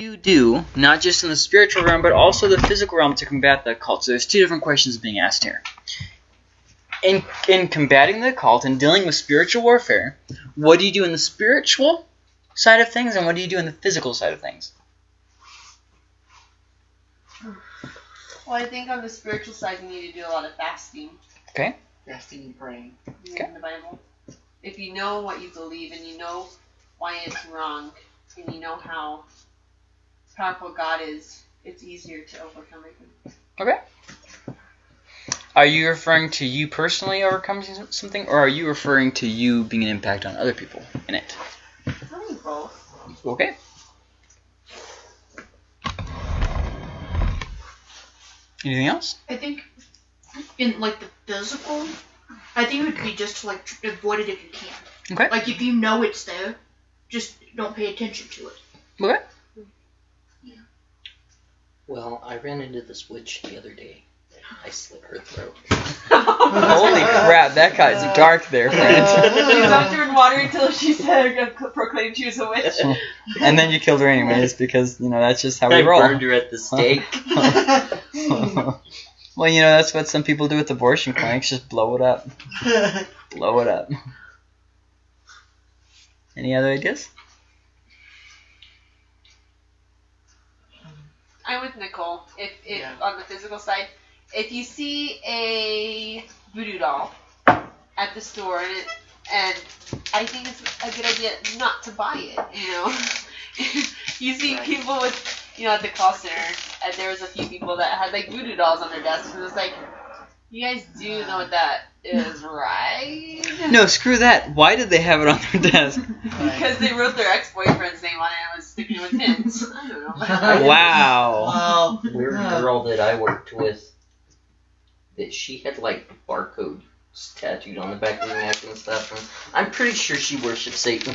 you do, not just in the spiritual realm, but also the physical realm to combat the occult? So there's two different questions being asked here. In, in combating the occult and dealing with spiritual warfare, what do you do in the spiritual side of things and what do you do in the physical side of things? Well, I think on the spiritual side, you need to do a lot of fasting Okay. Fasting and praying. Okay. in the Bible. If you know what you believe and you know why it's wrong and you know how powerful God is, it's easier to overcome it. Okay. Are you referring to you personally overcoming something, or are you referring to you being an impact on other people in it? Probably both. Okay. Anything else? I think in like the physical, I think it would be just to like avoid it if you can. Okay. Like if you know it's there, just don't pay attention to it. Okay. Well, I ran into this witch the other day. I slit her throat. Holy crap, that guy's dark there, friend. you left her in water until she said proclaimed she was a witch. and then you killed her anyways, because, you know, that's just how we I roll. burned her at the stake. well, you know, that's what some people do with abortion clinics, just blow it up. Blow it up. Any other ideas? I'm with Nicole. If, if Yeah. on the physical side, if you see a voodoo doll at the store and it, and I think it's a good idea not to buy it. You know, you see Right. people with you know at the call center, and there was a few people that had like voodoo dolls on their desks, and it's like, you guys do know what that is, right? No, screw that. Why did they have it on their desk? Because they wrote their ex-boyfriend's name on it and was sticking it with pins. I don't know. Wow. Weird girl that I worked with. That she had like barcode tattooed on the back of her neck and stuff. And I'm pretty sure she worshipped Satan.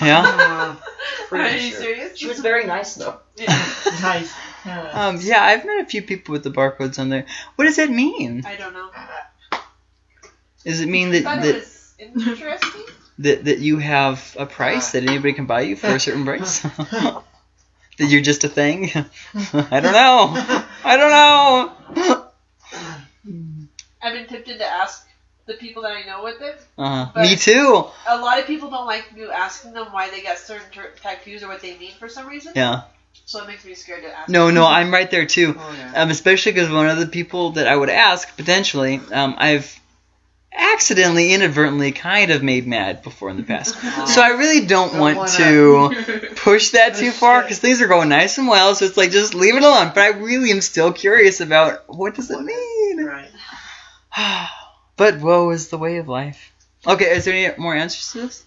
Yeah? Pretty Are you sure. serious? She was very nice though. Yeah. nice. Um, yeah, I've met a few people with the barcodes on there. What does that mean? I don't know. Does it mean I that it that, interesting. that, that you have a price that anybody can buy you for a certain price? that you're just a thing? I don't know. I don't know. I've been tempted to ask the people that I know with it. Uh, But- me too. A lot of people don't like you asking them why they got certain ter- tattoos or what they mean for some reason. Yeah. So it makes me scared to ask. No, no, I'm right there too. oh, yeah. Um, especially because one of the people that I would ask potentially, um, I've accidentally, inadvertently, kind of made mad before in the past. So I really don't, Don't want wanna- push that too far because things are going nice and well. So it's like just leave it alone. But I really am still curious about what does it mean. Right. but woe is the way of life. Okay, is there any more answers to this?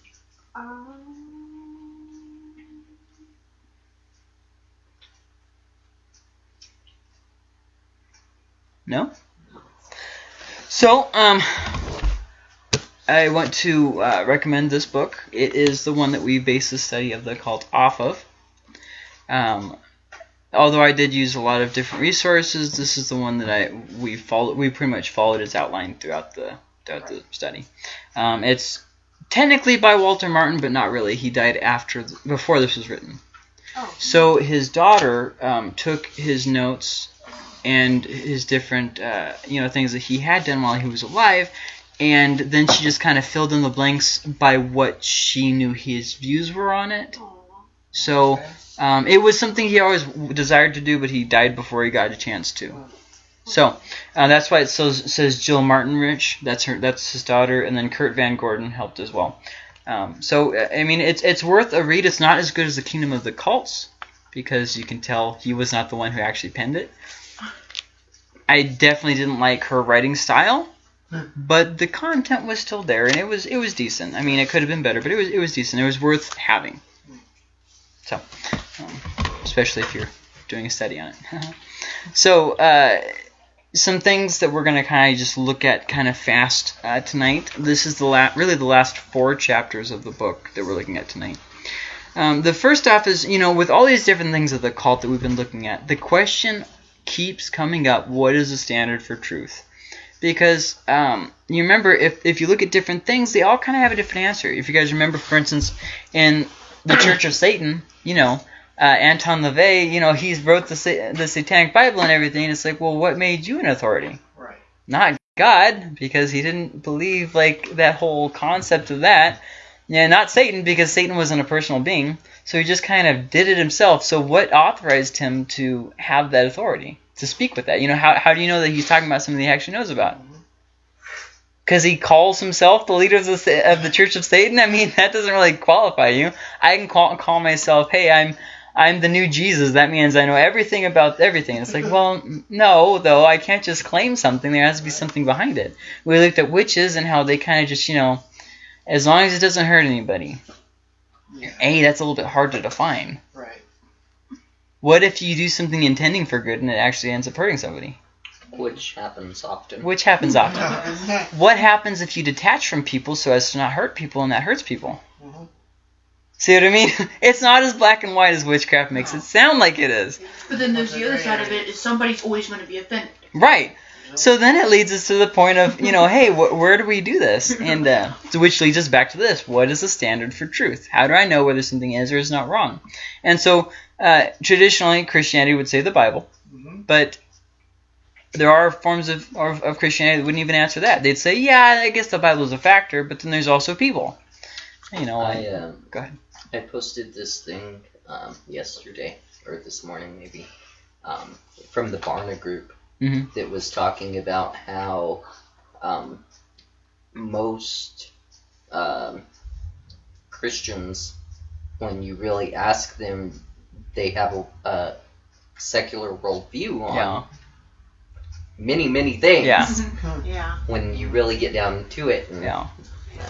Um, No. So, um, I want to uh, recommend this book. It is the one that we base the study of the occult off of. Um, although I did use a lot of different resources, this is the one that I we followed. We pretty much followed its outline throughout the throughout the study. Um, it's technically by Walter Martin, but not really. He died after th- before this was written. oh. So his daughter um, took his notes and his different, uh, you know, things that he had done while he was alive, and then she just kind of filled in the blanks by what she knew his views were on it. So um, it was something he always desired to do, but he died before he got a chance to. So uh, that's why it says, says Jill Martin Rische. That's her. That's his daughter, and then Kurt Van Gorden helped as well. Um, so uh, I mean, it's it's worth a read. It's not as good as the Kingdom of the Cults because you can tell he was not the one who actually penned it. I definitely didn't like her writing style, but the content was still there, and it was it was decent. I mean, it could have been better, but it was it was decent. It was worth having. So, um, especially if you're doing a study on it. so, uh, some things that we're gonna kind of just look at kind of fast uh, tonight. This is the la- really the last four chapters of the book that we're looking at tonight. Um, the first off is, you know, with all these different things of the cult that we've been looking at, the question keeps coming up: What is the standard for truth? Because um, you remember, if if you look at different things, they all kind of have a different answer. If you guys remember, for instance, in the Church of Satan, you know, uh, Anton LaVey, you know, he's wrote the sa- the Satanic Bible and everything. It's like, well, what made you an authority? Right. Not God, because he didn't believe like that whole concept of that. Yeah, not Satan, because Satan wasn't a personal being. So he just kind of did it himself. So what authorized him to have that authority to speak with that? You know, how how do you know that he's talking about something he actually knows about? Because he calls himself the leader of the of the Church of Satan. I mean, that doesn't really qualify you. I can call call myself, hey, I'm I'm the new Jesus. That means I know everything about everything. It's like, well, no, though. I can't just claim something. There has to be something behind it. We looked at witches and how they kind of just, you know, as long as it doesn't hurt anybody. A, that's a little bit hard to define. Right. What if you do something intending for good and it actually ends up hurting somebody? Which happens often. Which happens often. What happens if you detach from people so as to not hurt people and that hurts people? Mhm. See what I mean? It's not as black and white as witchcraft makes it sound like it is. But then there's the other side of it is somebody's always going to be offended. Right. So then it leads us to the point of, you know, hey, wh- where do we do this? And uh, so which leads us back to this. What is the standard for truth? How do I know whether something is or is not wrong? And so uh, traditionally, Christianity would say the Bible, Mhm. but there are forms of, of, of Christianity that wouldn't even answer that. They'd say, yeah, I guess the Bible is a factor, but then there's also people. You know, I like, um, Go ahead. I posted this thing um, yesterday or this morning maybe um, from the Barna group Mhm. that was talking about how um, most um, Christians, when you really ask them, they have a, a secular worldview on yeah, many many things. Yeah. Yeah. When you really get down to it, and yeah.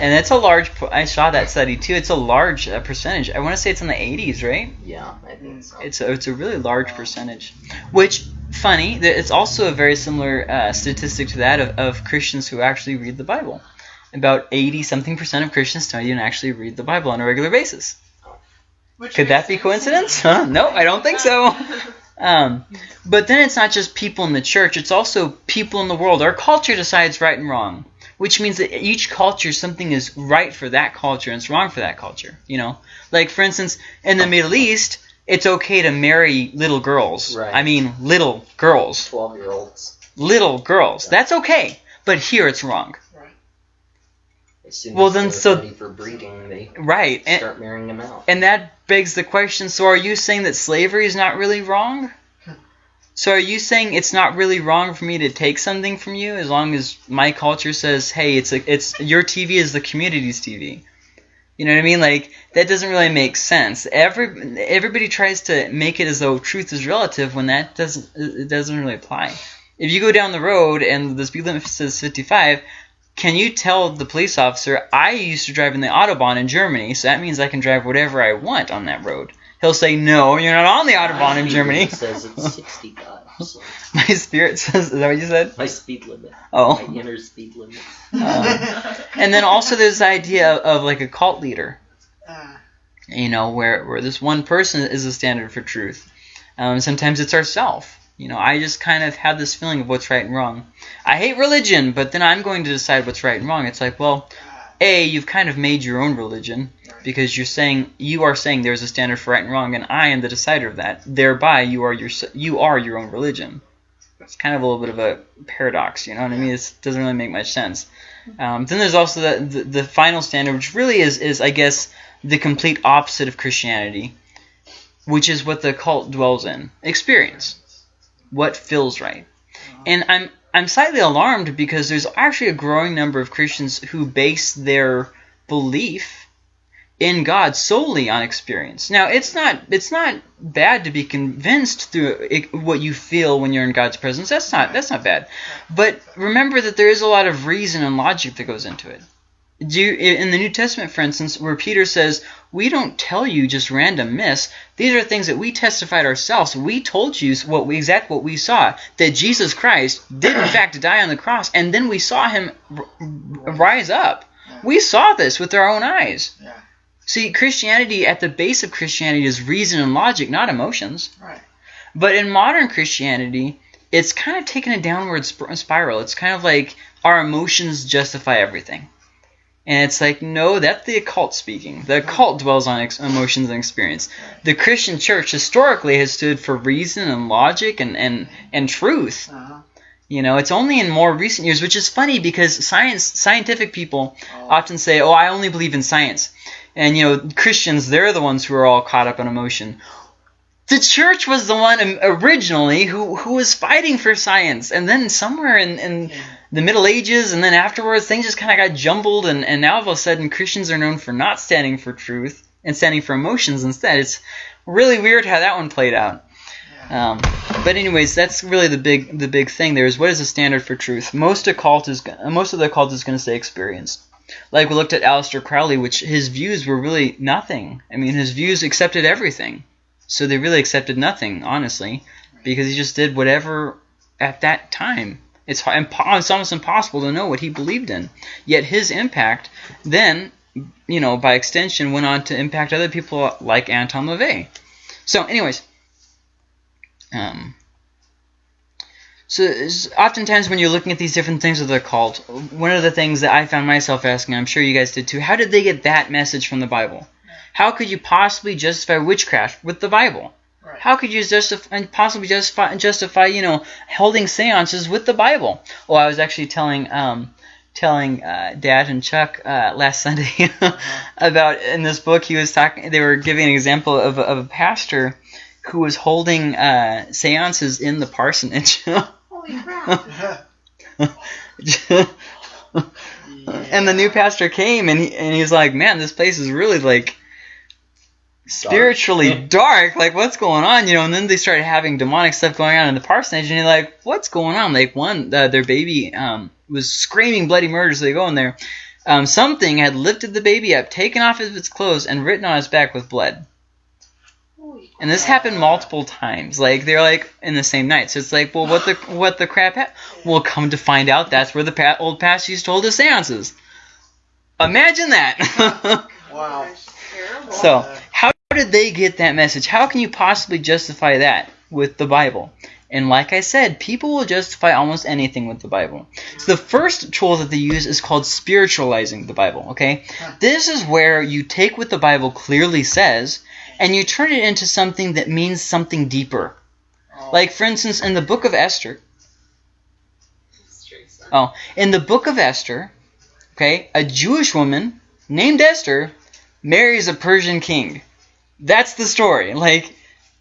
And it's a large, I saw that study too, it's a large uh, percentage. I want to say it's in the 80s, right? yeah, I think so. It's a, it's a really large percentage. Which, funny, it's also a very similar uh, statistic to that of, of Christians who actually read the Bible. About 80 something percent of Christians don't even actually read the Bible on a regular basis. Which Could that be coincidence? Huh? No, I don't think so. Um, but then it's not just people in the church, it's also people in the world. Our culture decides right and wrong, which means that each culture, something is right for that culture and it's wrong for that culture. You know, like for instance, in the Middle East, it's okay to marry little girls. Right. I mean, little girls. Twelve year olds. Little girls. That's okay. But here it's wrong. As soon Well, then, so- for breeding, they Right. And, start marrying them out. And that begs the question so are you saying that slavery is not really wrong? So are you saying it's not really wrong for me to take something from you as long as my culture says, "Hey, it's a, it's your TV is the community's TV." You know what I mean? Like that doesn't really make sense. Every everybody tries to make it as though truth is relative when that doesn't it doesn't really apply. If you go down the road and the speed limit says 55, can you tell the police officer, I used to drive in the Autobahn in Germany, so that means I can drive whatever I want on that road? He'll say, no, you're not on the Autobahn in Germany. limit says it's 65. So My spirit says, is that what you said? my speed limit, Oh. my inner speed limit. Um, and then also there's the idea of like a cult leader, Ah, you know, where, where this one person is the standard for truth. Um, sometimes it's ourself. You know, I just kind of have this feeling of what's right and wrong. I hate religion, but then I'm going to decide what's right and wrong. It's like, well, A, you've kind of made your own religion because you're saying you are saying there's a standard for right and wrong, and I am the decider of that. Thereby, you are your you are your own religion. It's kind of a little bit of a paradox, you know what I mean? It doesn't really make much sense. Um, then there's also the, the the final standard, which really is is I guess the complete opposite of Christianity, which is what the cult dwells in: experience, what feels right. Uh-huh. And I'm I'm slightly alarmed because there's actually a growing number of Christians who base their belief in God solely on experience. Now, it's not it's not bad to be convinced through it, what you feel when you're in God's presence. That's not that's not bad. But remember that there is a lot of reason and logic that goes into it. Do you, in the New Testament, for instance, where Peter says, "We don't tell you just random myths. These are things that we testified ourselves. We told you what we, exact what we saw that Jesus Christ did in fact die on the cross, and then we saw him rise up. We saw this with our own eyes. Yeah. See, Christianity at the base of Christianity is reason and logic, not emotions. Right. But in modern Christianity, it's kind of taken a downward sp- spiral. It's kind of like our emotions justify everything. And it's like, no, that's the occult speaking. The occult dwells on ex- emotions and experience. The Christian church historically has stood for reason and logic and, and, and truth. Uh-huh. You know, it's only in more recent years, which is funny because science, scientific people Oh. often say, "Oh, I only believe in science," and you know, Christians, they're the ones who are all caught up in emotion. The church was the one originally who, who was fighting for science, and then somewhere in, in the Middle Ages, and then afterwards, things just kind of got jumbled, and, and now all of a sudden, Christians are known for not standing for truth and standing for emotions instead. It's really weird how that one played out. Um, but anyways, that's really the big the big thing. There is what is the standard for truth? Most occult is most of the occult is going to say experience. Like we looked at Aleister Crowley, which his views were really nothing. I mean, his views accepted everything, so they really accepted nothing, honestly, because he just did whatever at that time. It's it's almost impossible to know what he believed in. Yet his impact then, you know, by extension, went on to impact other people like Anton LaVey. So, anyways. Um, so oftentimes when you're looking at these different things of the cult, one of the things that I found myself asking, I'm sure you guys did too, how did they get that message from the Bible? How could you possibly justify witchcraft with the Bible? Right. How could you justify and possibly justify justify you know holding seances with the Bible? Oh, I was actually telling um telling uh, Dad and Chuck uh, last Sunday about in this book he was talking. They were giving an example of, a- of a pastor who was holding uh, seances in the parsonage. Holy crap. and the new pastor came and he, and he's like, man, this place is really like spiritually dark. Like, what's going on? You know, and then they started having demonic stuff going on in the parsonage, and you're like, what's going on? Like, one, uh, their baby um, was screaming bloody murder, so they go in there. Um, something had lifted the baby up, taken off of its clothes, and written on its back with blood. And this happened multiple times. Like they're like in the same night. So it's like, well, what the what the crap? Ha- well, come to find out, that's where the pa- old pastor used to hold his seances. Imagine that. Wow. So, how did they get that message? How can you possibly justify that with the Bible? And like I said, people will justify almost anything with the Bible. So the first tool that they use is called spiritualizing the Bible, okay? This is where you take what the Bible clearly says and you turn it into something that means something deeper. Like for instance in the book of Esther. Oh, in the book of Esther, okay, a Jewish woman named Esther marries a Persian king. That's the story. Like,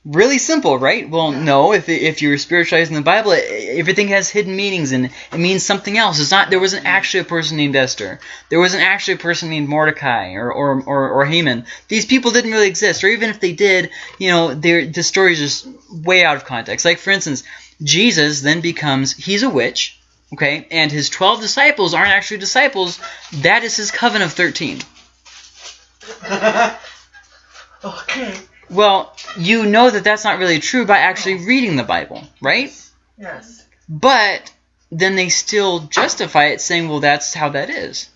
really simple, right? Well, no. If if you're spiritualizing the Bible, everything has hidden meanings and it means something else. It's not. There wasn't actually a person named Esther. There wasn't actually a person named Mordecai or or or, or Haman. These people didn't really exist. Or even if they did, you know, they're, the story is just way out of context. Like for instance, Jesus then becomes he's a witch. Okay, and his 12 disciples aren't actually disciples. That is his coven of 13. okay. Well, you know that that's not really true by actually reading the Bible, right? Yes. But then they still justify it saying, well, that's how that is.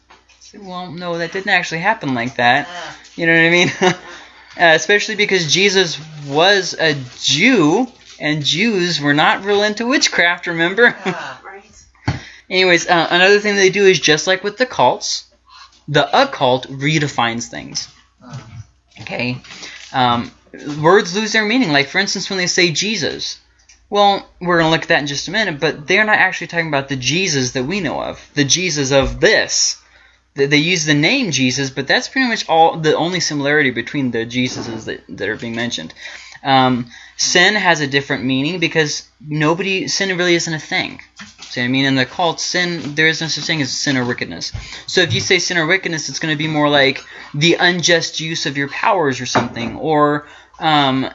Well, no, that didn't actually happen like that. You know what I mean? uh, especially because Jesus was a Jew, and Jews were not real into witchcraft, remember? Right. Anyways, uh, another thing they do is just like with the cults, the occult redefines things. Okay, um, words lose their meaning. Like for instance, when they say Jesus, well, we're gonna look at that in just a minute. But they're not actually talking about the Jesus that we know of, the Jesus of this. They, they use the name Jesus, but that's pretty much all the only similarity between the Jesuses that, that are being mentioned. Um, sin has a different meaning because nobody sin really isn't a thing. See what I mean? In the cult, sin there is no such thing as sin or wickedness. So if you say sin or wickedness, it's going to be more like the unjust use of your powers or something, or um,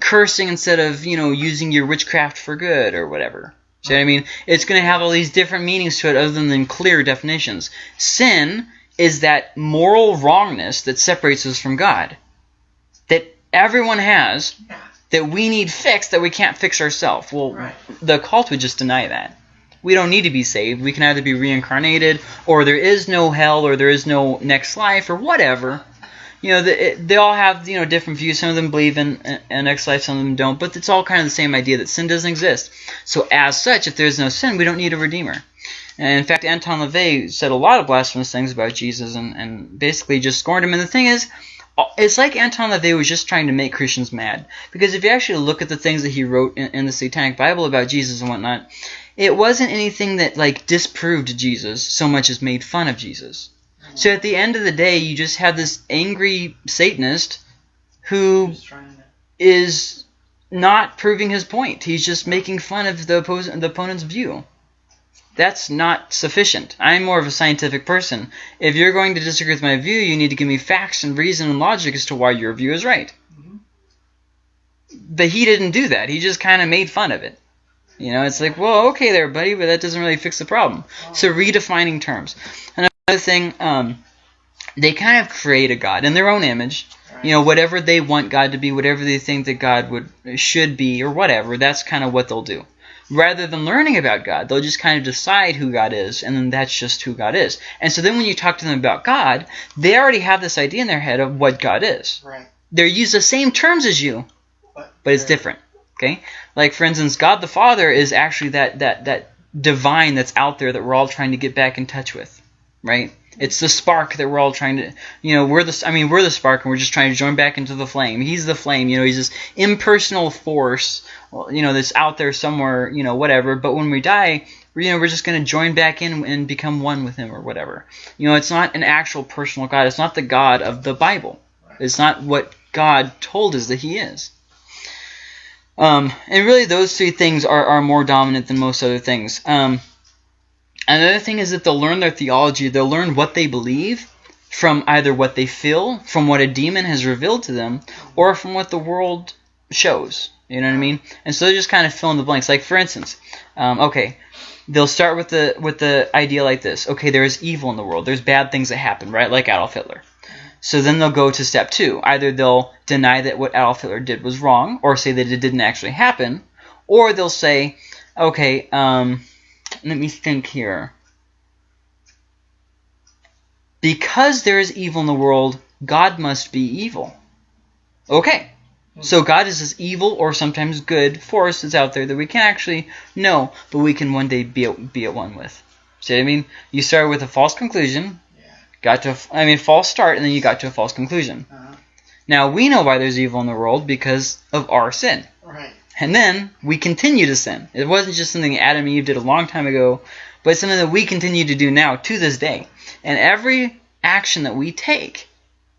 cursing instead of you know using your witchcraft for good or whatever. See what I mean? It's going to have all these different meanings to it other than clear definitions. Sin is that moral wrongness that separates us from God. That everyone has. That we need fixed that we can't fix ourselves. Well, Right. the cult would just deny that. We don't need to be saved. We can either be reincarnated, or there is no hell, or there is no next life, or whatever. You know, the, it, they all have you know different views. Some of them believe in an next life, some of them don't. But it's all kind of the same idea that sin doesn't exist. So as such, if there's no sin, we don't need a redeemer. And in fact, Anton LaVey said a lot of blasphemous things about Jesus and, and basically just scorned him. And the thing is, it's like Anton LaVey was just trying to make Christians mad. Because if you actually look at the things that he wrote in, in the Satanic Bible about Jesus and whatnot, it wasn't anything that like disproved Jesus so much as made fun of Jesus. So at the end of the day, you just have this angry Satanist who Just trying to. is not proving his point. He's just making fun of the, oppos- the opponent's view. That's not sufficient. I'm more of a scientific person. If you're going to disagree with my view, you need to give me facts and reason and logic as to why your view is right. Mhm. But he didn't do that. He just kind of made fun of it. You know, it's like, well, okay there, buddy, but that doesn't really fix the problem. So redefining terms. Another thing, um, they kind of create a god in their own image. You know, whatever they want God to be, whatever they think that God would should be, or whatever. That's kind of what they'll do. Rather than learning about God, they'll just kind of decide who God is, and then that's just who God is. And so then when you talk to them about God, they already have this idea in their head of what God is. Right. They use the same terms as you, But, but it's different. Okay? Like for instance, God the Father is actually that that that divine that's out there that we're all trying to get back in touch with. Right? It's the spark that we're all trying to you know, we're the I mean, we're the spark and we're just trying to join back into the flame. He's the flame, you know, he's this impersonal force, well, you know, that's out there somewhere, you know, whatever, but when we die, you know, we're just going to join back in and become one with him or whatever. You know, it's not an actual personal God. It's not the God of the Bible. It's not what God told us that he is. Um, and really, those three things are, are more dominant than most other things. Um, another thing is that they'll learn their theology. They'll learn what they believe from either what they feel, from what a demon has revealed to them, or from what the world shows. You know what I mean? And so they just kind of fill in the blanks. Like for instance, um, okay, they'll start with the with the idea like this. Okay, there is evil in the world. There's bad things that happen, right? Like Adolf Hitler. So then they'll go to step two. Either they'll deny that what Adolf Hitler did was wrong, or say that it didn't actually happen, or they'll say, okay, um, let me think here. Because there is evil in the world, God must be evil. Okay. So God is this evil or sometimes good force that's out there that we can't actually know, but we can one day be at, be at one with. See what I mean? You start with a false conclusion, Yeah. got to a, I mean false start, and then you got to a false conclusion. Uh-huh. Now we know why there's evil in the world because of our sin. Right. And then we continue to sin. It wasn't just something Adam and Eve did a long time ago, but it's something that we continue to do now to this day. And every action that we take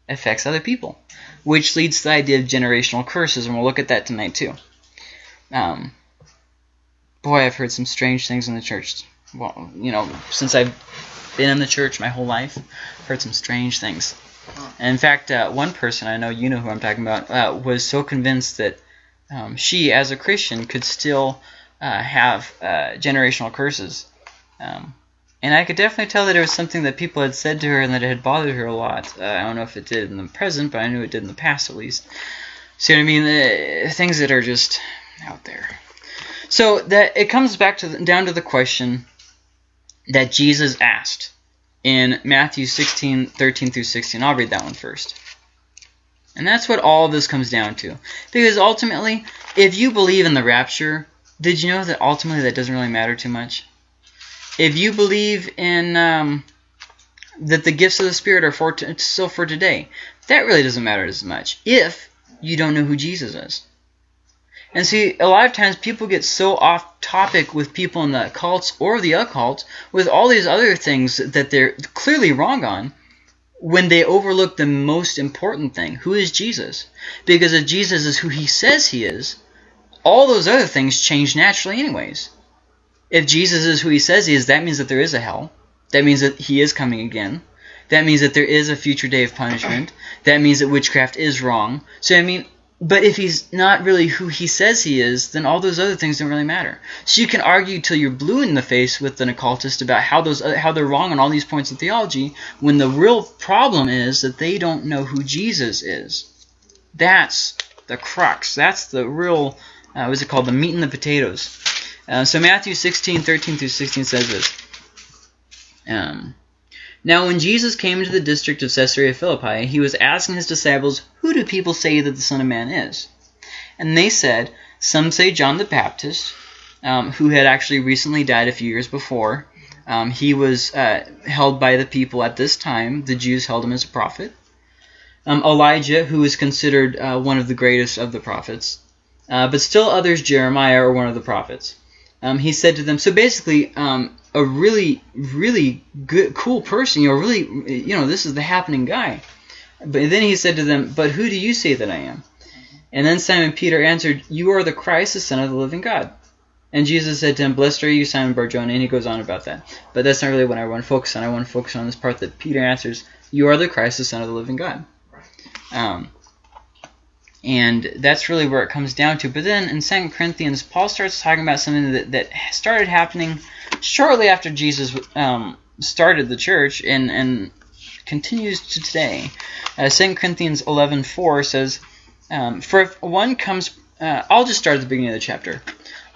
affects other people, which leads to the idea of generational curses, and we'll look at that tonight too. Um, boy, I've heard some strange things in the church. Well, you know, since I've been in the church my whole life, I've heard some strange things. And in fact, uh, one person I know, you know who I'm talking about, uh, was so convinced that um, she, as a Christian, could still uh, have uh, generational curses. Um, and I could definitely tell that it was something that people had said to her and that it had bothered her a lot. Uh, I don't know if it did in the present, but I knew it did in the past at least. See what I mean? The things that are just out there. So that it comes back to the, down to the question that Jesus asked in Matthew 16, 13 through 16. I'll read that one first. And that's what all of this comes down to. Because ultimately, if you believe in the rapture, did you know that ultimately that doesn't really matter too much? If you believe in um, that the gifts of the Spirit are for still for today, that really doesn't matter as much if you don't know who Jesus is. And see, a lot of times people get so off topic with people in the cults or the occult with all these other things that they're clearly wrong on when they overlook the most important thing who is Jesus? Because if Jesus is who he says he is, all those other things change naturally, anyways. If Jesus is who he says he is, that means that there is a hell. That means that he is coming again. That means that there is a future day of punishment. That means that witchcraft is wrong. So, I mean, but if he's not really who he says he is, then all those other things don't really matter. So you can argue till you're blue in the face with an occultist about how those how they're wrong on all these points of theology, when the real problem is that they don't know who Jesus is. That's the crux. That's the real, uh, what's it called, the meat and the potatoes. Uh, so Matthew 16, 13 through 16 says this. Um, now when Jesus came into the district of Caesarea Philippi, he was asking his disciples, Who do people say that the Son of Man is? And they said, Some say John the Baptist, um, who had actually recently died a few years before. Um, he was uh, held by the people at this time. The Jews held him as a prophet. Um, Elijah, who is considered uh, one of the greatest of the prophets, uh, but still others, Jeremiah, are one of the prophets. Um, he said to them, so basically, um, a really, really good, cool person, you know, really, you know, this is the happening guy. But then he said to them, but who do you say that I am? And then Simon Peter answered, You are the Christ, the Son of the living God. And Jesus said to him, Blessed are you, Simon Barjona, and he goes on about that. But that's not really what I want to focus on. I want to focus on this part that Peter answers, You are the Christ, the Son of the living God. Um, and that's really where it comes down to. But then in 2 Corinthians, Paul starts talking about something that, that started happening shortly after Jesus um, started the church and, and continues to today. Uh, 2 Corinthians 11.4 says, um, For if one comes... Uh, I'll just start at the beginning of the chapter.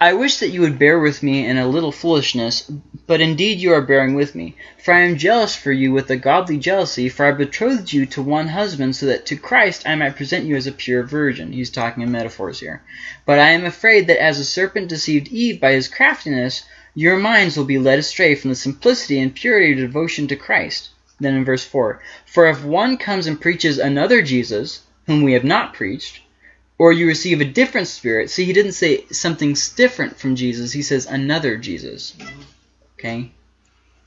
I wish that you would bear with me in a little foolishness, but indeed you are bearing with me. For I am jealous for you with a godly jealousy, for I betrothed you to one husband, so that to Christ I might present you as a pure virgin. He's talking in metaphors here. But I am afraid that as the serpent deceived Eve by his craftiness, your minds will be led astray from the simplicity and purity of devotion to Christ. Then in verse 4, For if one comes and preaches another Jesus, whom we have not preached, or you receive a different spirit. See, he didn't say something different from Jesus. He says another Jesus. Okay?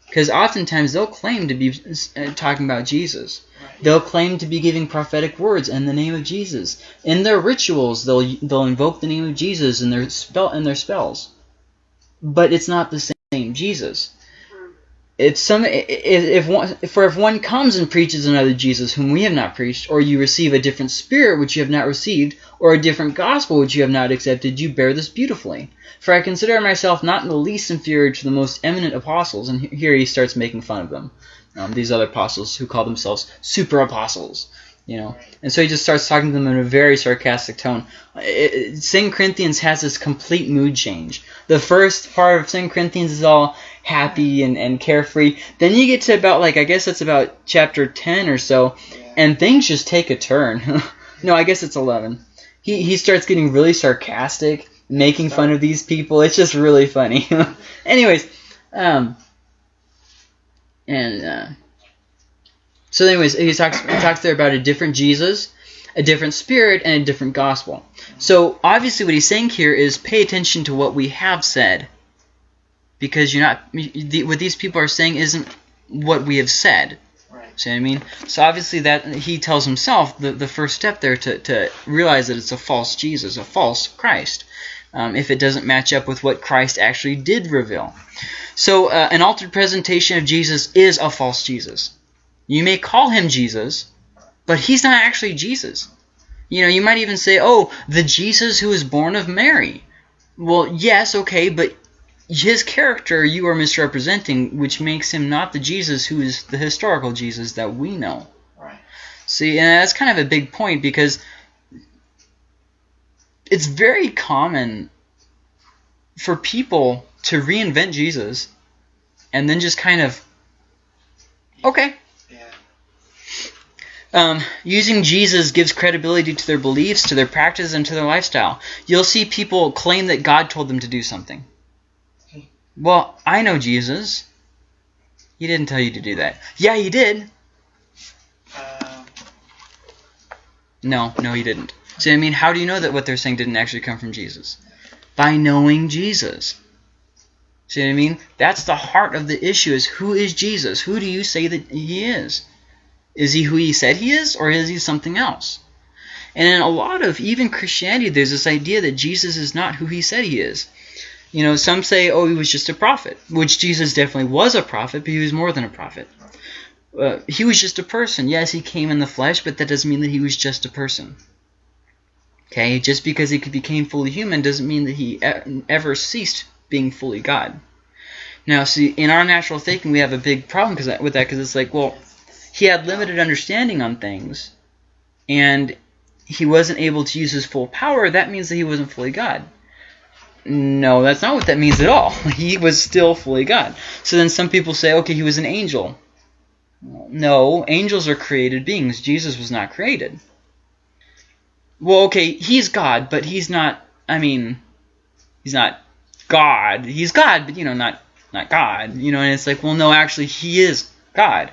Because oftentimes they'll claim to be uh, talking about Jesus. They'll claim to be giving prophetic words in the name of Jesus. In their rituals, they'll they'll invoke the name of Jesus in their spell in their spells. But it's not the same Jesus. If some if, one for if one comes and preaches another Jesus whom we have not preached, or you receive a different spirit which you have not received, or a different gospel which you have not accepted, you bear this beautifully. For I consider myself not in the least inferior to the most eminent apostles, and here he starts making fun of them. Um, these other apostles who call themselves super apostles, you know. And so he just starts talking to them in a very sarcastic tone. It, it, 2 Corinthians has this complete mood change. The first part of 2 Corinthians is all happy and, and carefree. Then you get to about, like, I guess it's about chapter 10 or so, and things just take a turn. no, I guess it's 11. He, he starts getting really sarcastic, making fun of these people. It's just really funny. Anyways, um, and, uh, so anyways, he talks, he talks there about a different Jesus, a different spirit, and a different gospel. So obviously what he's saying here is pay attention to what we have said. Because you're not, the, what these people are saying isn't what we have said. Right. See what I mean? So obviously that he tells himself the, the first step there to, to realize that it's a false Jesus, a false Christ, um, if it doesn't match up with what Christ actually did reveal. So uh, an altered presentation of Jesus is a false Jesus. You may call him Jesus, but he's not actually Jesus. You know, you might even say, oh, the Jesus who was born of Mary. Well, yes, okay, but his character you are misrepresenting, which makes him not the Jesus who is the historical Jesus that we know. Right. See, and that's kind of a big point because it's very common for people to reinvent Jesus and then just kind of, okay. Yeah. Um, using Jesus gives credibility to their beliefs, to their practices, and to their lifestyle. You'll see people claim that God told them to do something. Well, I know Jesus. He didn't tell you to do that. Yeah, he did. Um, No, no, he didn't. See, I mean, how do you know that what they're saying didn't actually come from Jesus? By knowing Jesus. See what I mean? That's the heart of the issue is who is Jesus? Who do you say that he is? Is he who he said he is, or is he something else? And in a lot of even Christianity, there's this idea that Jesus is not who he said he is. You know, some say, oh, he was just a prophet, which Jesus definitely was a prophet, but he was more than a prophet. Uh, he was just a person. Yes, he came in the flesh, but that doesn't mean that he was just a person. Okay, just because he became fully human doesn't mean that he ever ceased being fully God. Now, see, in our natural thinking, we have a big problem with that because it's like, well, he had limited understanding on things, and he wasn't able to use his full power. That means that he wasn't fully God. No, that's not what that means at all. He was still fully God. So then some people say, okay, he was an angel. No, angels are created beings. Jesus was not created. Well, okay, he's God, but he's not, I mean, he's not God. He's God, but, you know, not not God. You know, and it's like, well, no, actually, he is God.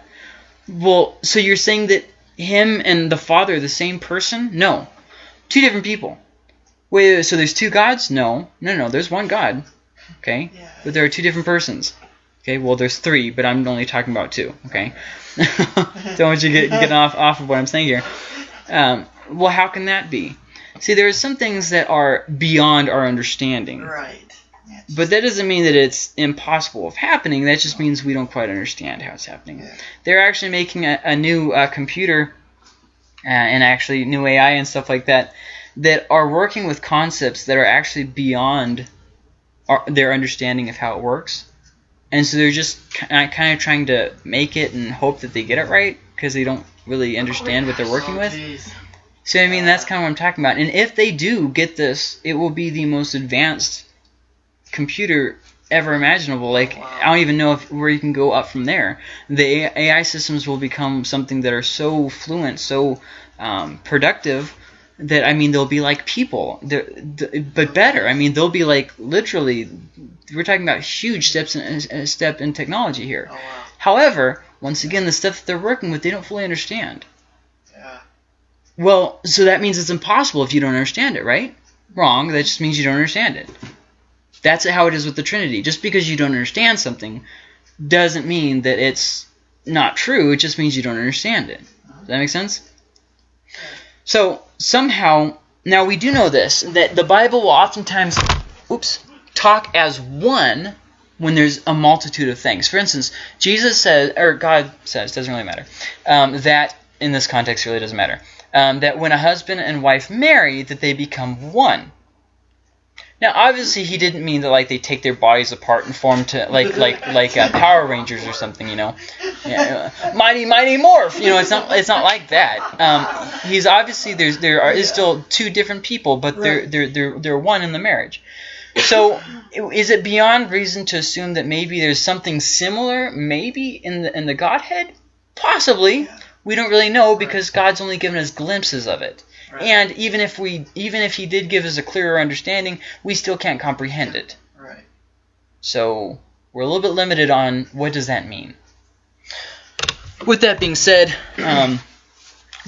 Well, so you're saying that him and the Father are the same person? No, two different people. Wait, wait, so there's two gods? No, no, no. There's one God. Okay, Yeah. but there are two different persons. Okay, well, there's three, but I'm only talking about two. Okay, don't want you get getting off off of what I'm saying here. Um, well, how can that be? See, there are some things that are beyond our understanding, Right. But that doesn't mean that it's impossible of happening. That just means we don't quite understand how it's happening. Yeah. They're actually making a, a new uh, computer uh, and actually new AI and stuff like that that are working with concepts that are actually beyond our, their understanding of how it works. And so they're just kind of trying to make it and hope that they get it right because they don't really understand what they're working Oh, with. So I mean, that's kind of what I'm talking about. And if they do get this, it will be the most advanced computer ever imaginable. Like I don't even know if where you can go up from there. The AI systems will become something that are so fluent, so um, productive that I mean they'll be like people, They're, th- but better. I mean they'll be like literally. We're talking about huge steps in a step in technology here. Oh wow. However, once again, the stuff that they're working with, they don't fully understand. Yeah. Well, so that means it's impossible if you don't understand it, right? Wrong. That just means you don't understand it. That's how it is with the Trinity. Just because you don't understand something doesn't mean that it's not true. It just means you don't understand it. Does that make sense? So somehow, now we do know this that the Bible will oftentimes, oops, talk as one when there's a multitude of things. For instance, Jesus says, or God says, doesn't really matter, um, that in this context really doesn't matter, um, that when a husband and wife marry, that they become one. Now, obviously, he didn't mean that like they take their bodies apart and form to like like like uh, Power Rangers or something, you know, yeah, uh, mighty mighty morph. You know, it's not it's not like that. Um, he's obviously there's there are is still two different people, but they're they're they're they're one in the marriage. So, is it beyond reason to assume that maybe there's something similar, maybe in the in the Godhead? Possibly. We don't really know because God's only given us glimpses of it. Right. And even if we even if he did give us a clearer understanding, we still can't comprehend it. Right. So we're a little bit limited on what does that mean. With that being said, um,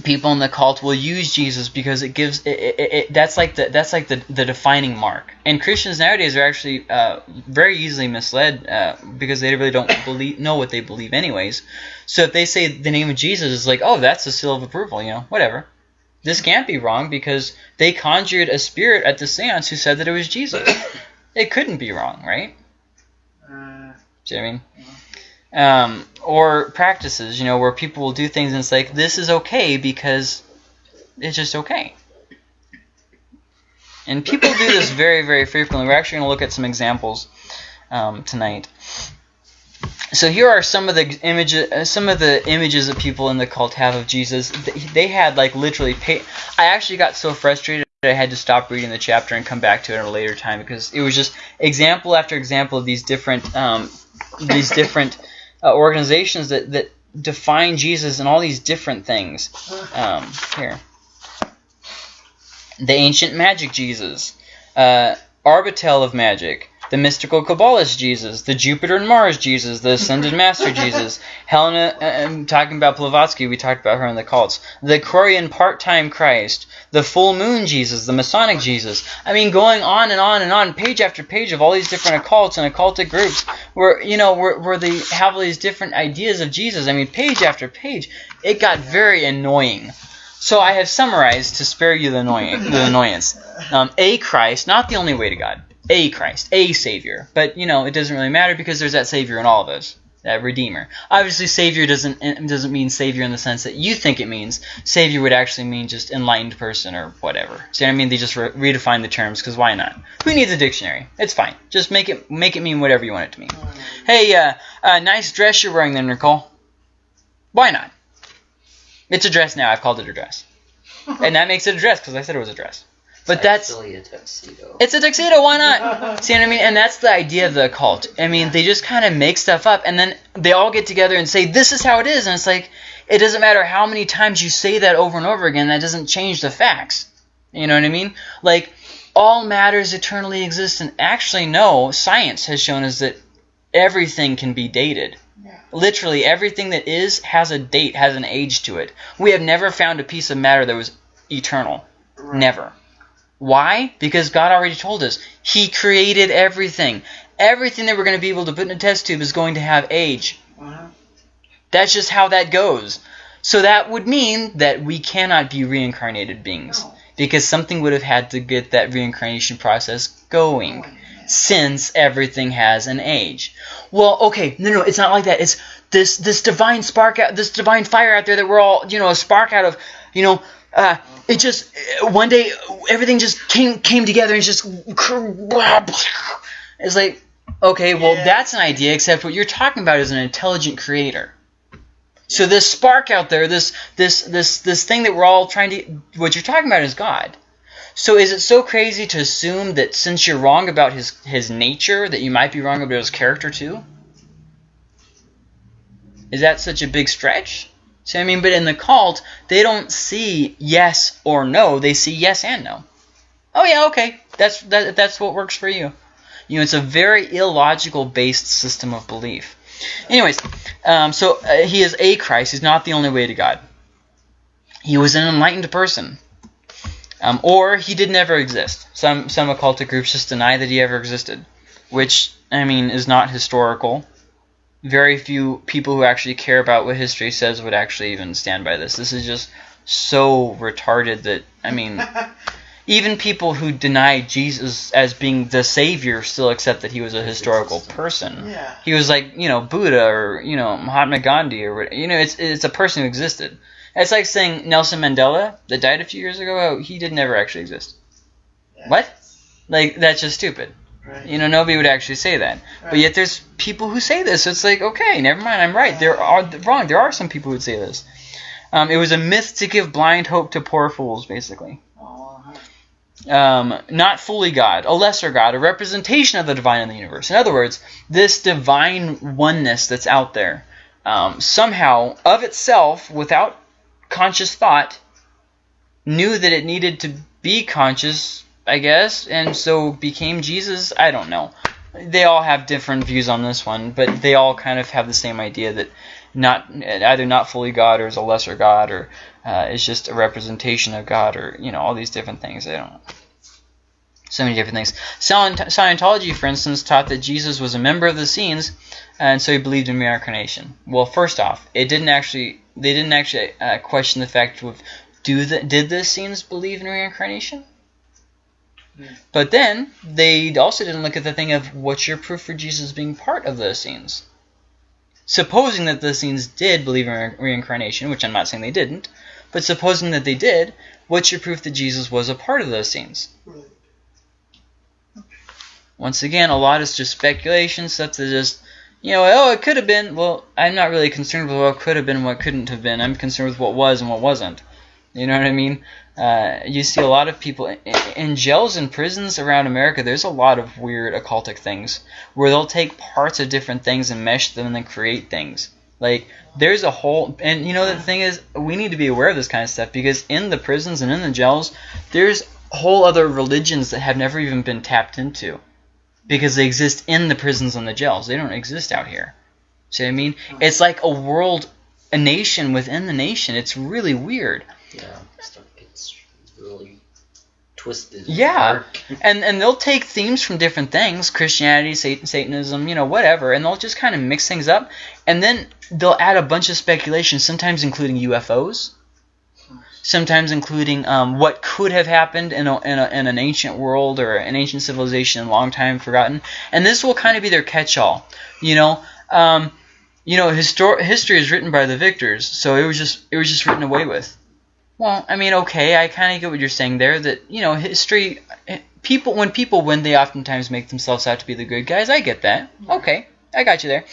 people in the cult will use Jesus because it gives it, it, it, that's like the that's like the, the defining mark. And Christians nowadays are actually uh, very easily misled uh, because they really don't believe know what they believe anyways. So if they say the name of Jesus is like, oh, that's a seal of approval, you know, whatever. This can't be wrong because they conjured a spirit at the seance who said that it was Jesus. It couldn't be wrong, right? Uh, See what I mean? Um, or practices, you know, where people will do things and it's like, this is okay because it's just okay. And people do this very, very frequently. We're actually going to look at some examples um, tonight. So here are some of the images, uh, some of the images that people in the cult have of Jesus. They, had like literally. I actually got so frustrated I had to stop reading the chapter and come back to it at a later time because it was just example after example of these different, um, these different uh, organizations that that define Jesus and all these different things. Um, here, the ancient magic Jesus, uh, Arbatel of magic, the mystical Kabbalist Jesus, the Jupiter and Mars Jesus, the Ascended Master Jesus, Helena, uh, I'm talking about Blavatsky, we talked about her in the cults, the Korean part-time Christ, the full moon Jesus, the Masonic Jesus. I mean, going on and on and on, page after page of all these different occults and occultic groups, where you know, where, where they have all these different ideas of Jesus. I mean, page after page, it got very annoying. So I have summarized to spare you the, annoying, the annoyance. Um, a Christ, not the only way to God. A Christ, a Savior. But you know, it doesn't really matter because there's that Savior in all of us, that Redeemer. Obviously, Savior doesn't doesn't mean Savior in the sense that you think it means. Savior would actually mean just enlightened person or whatever. See what I mean? They just re- redefine the terms because why not? Who needs a dictionary? It's fine. Just make it make it mean whatever you want it to mean. Hey, uh, uh, nice dress you're wearing there, Nicole. Why not? It's a dress now. I've called it a dress, and that makes it a dress because I said it was a dress. But that's actually a tuxedo. it's a tuxedo. Why not? See what I mean? And that's the idea of the cult. I mean, they just kind of make stuff up, and then they all get together and say, "This is how it is," and it's like, it doesn't matter how many times you say that over and over again. That doesn't change the facts. You know what I mean? Like, all matters eternally exist, and actually, no. Science has shown us that everything can be dated. Yeah. Literally everything that is has a date, has an age to it. We have never found a piece of matter that was eternal. Right. Never. Why? Because God already told us. He created everything. Everything that we're going to be able to put in a test tube is going to have age. Uh-huh. That's just how that goes. So that would mean that we cannot be reincarnated beings. No. Because something would have had to get that reincarnation process going. Since everything has an age. Well, okay, no, no, it's not like that. It's this this divine spark out, this divine fire out there that we're all, you know, a spark out of, you know, uh, it just uh, one day everything just came came together and just it's like okay well Yeah. that's an idea except what you're talking about is an intelligent creator. So this spark out there this this this this thing that we're all trying to what you're talking about is god. So is it so crazy to assume that since you're wrong about his his nature that you might be wrong about his character too? Is that such a big stretch See I mean? But in the cult, they don't see yes or no. They see yes and no. Oh yeah, okay. That's that, that's what works for you. You know, it's a very illogical based system of belief. Anyways, um, so uh, he is a Christ. He's not the only way to God. He was an enlightened person. Um, or he did never exist. Some some occultic groups just deny that he ever existed, which I mean is not historical very few people who actually care about what history says would actually even stand by this. This is just so retarded that I mean, even people who deny Jesus as being the savior still accept that he was a historical person. yeah. He was like you know Buddha or you know Mahatma Gandhi or what- you know it's it's a person who existed. It's like saying Nelson Mandela that died a few years ago. Oh, he did never actually exist. yeah. What? Like that's just stupid. Right. You know, nobody would actually say that. But yet there's people who say this. So it's like, okay, never mind, I'm right. There are wrong. There are some people who would say this. Um, it was a myth to give blind hope to poor fools, basically. Um, not fully God, a lesser God, a representation of the divine in the universe. In other words, this divine oneness that's out there, um, somehow, of itself, without conscious thought, knew that it needed to be conscious, I guess, and so became Jesus. I don't know. They all have different views on this one, but they all kind of have the same idea that not either not fully God or is a lesser God or uh, is just a representation of God or you know all these different things. They don't. So many different things. Scientology, for instance, taught that Jesus was a member of the Essenes, and so he believed in reincarnation. Well, first off, it didn't actually. They didn't actually uh, question the fact of do the did the Essenes believe in reincarnation? But then they also didn't look at the thing of what's your proof for Jesus being part of those Essenes. Supposing that the Essenes did believe in re- reincarnation, which I'm not saying they didn't, but supposing that they did, what's your proof that Jesus was a part of those Essenes? Once again, a lot is just speculation, stuff that just, you know, oh, it could have been. Well, I'm not really concerned with what could have been and what couldn't have been. I'm concerned with what was and what wasn't. You know what I mean? Uh, you see a lot of people in, in jails and prisons around America. There's a lot of weird occultic things where they'll take parts of different things and mesh them and then create things. Like there's a whole, and you know the thing is, we need to be aware of this kind of stuff because in the prisons and in the jails, there's whole other religions that have never even been tapped into because they exist in the prisons and the jails. They don't exist out here. See what I mean? It's like a world, a nation within the nation. It's really weird. Yeah, really twisted. Yeah. And and they'll take themes from different things, Christianity, Satan, Satanism, you know, whatever, and they'll just kind of mix things up, and then they'll add a bunch of speculation, sometimes including UFOs, sometimes including um, what could have happened in, a, in, a, in an ancient world or an ancient civilization, long time forgotten, and this will kind of be their catch-all, you know. Um, you know, histor- history is written by the victors, so it was just it was just written away with. Well, I mean, okay, I kind of get what you're saying there. That you know, history, eh, people when people win, they oftentimes make themselves out to be the good guys. I get that. Okay, I got you there.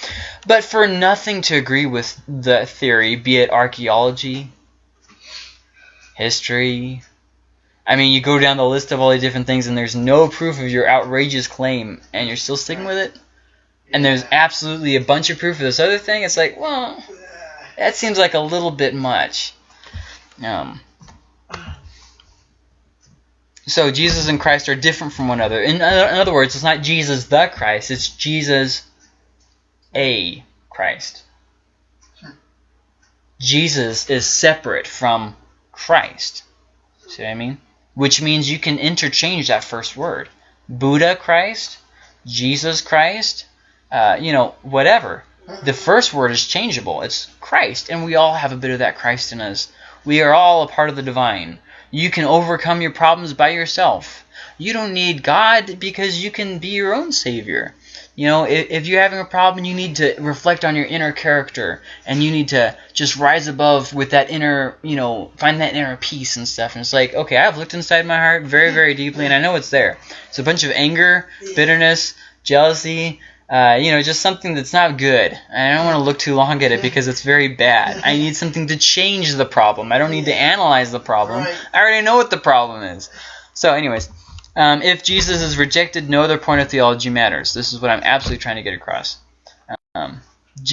But for nothing to agree with the theory, be it archaeology, history, I mean, you go down the list of all the different things, and there's no proof of your outrageous claim, and you're still sticking with it. And there's absolutely a bunch of proof of this other thing. It's like, well, that seems like a little bit much. Um, so Jesus and Christ are different from one another. In, in other words, it's not Jesus the Christ. It's Jesus a Christ. Jesus is separate from Christ. See what I mean? Which means you can interchange that first word. Buddha Christ, Jesus Christ, uh, you know, whatever. The first word is changeable. It's Christ, and we all have a bit of that Christ in us. We are all a part of the divine. You can overcome your problems by yourself. You don't need God because you can be your own savior. You know, if, if you're having a problem, you need to reflect on your inner character, and you need to just rise above with that inner, you know, find that inner peace and stuff. And it's like, okay, I've looked inside my heart very, very deeply, and I know it's there. It's a bunch of anger, bitterness, jealousy, uh, you know, just something that's not good. I don't want to look too long at it because it's very bad. I need something to change the problem. I don't need to analyze the problem. Right. I already know what the problem is. So, anyways, um, if Jesus is rejected, no other point of theology matters. This is what I'm absolutely trying to get across. Um,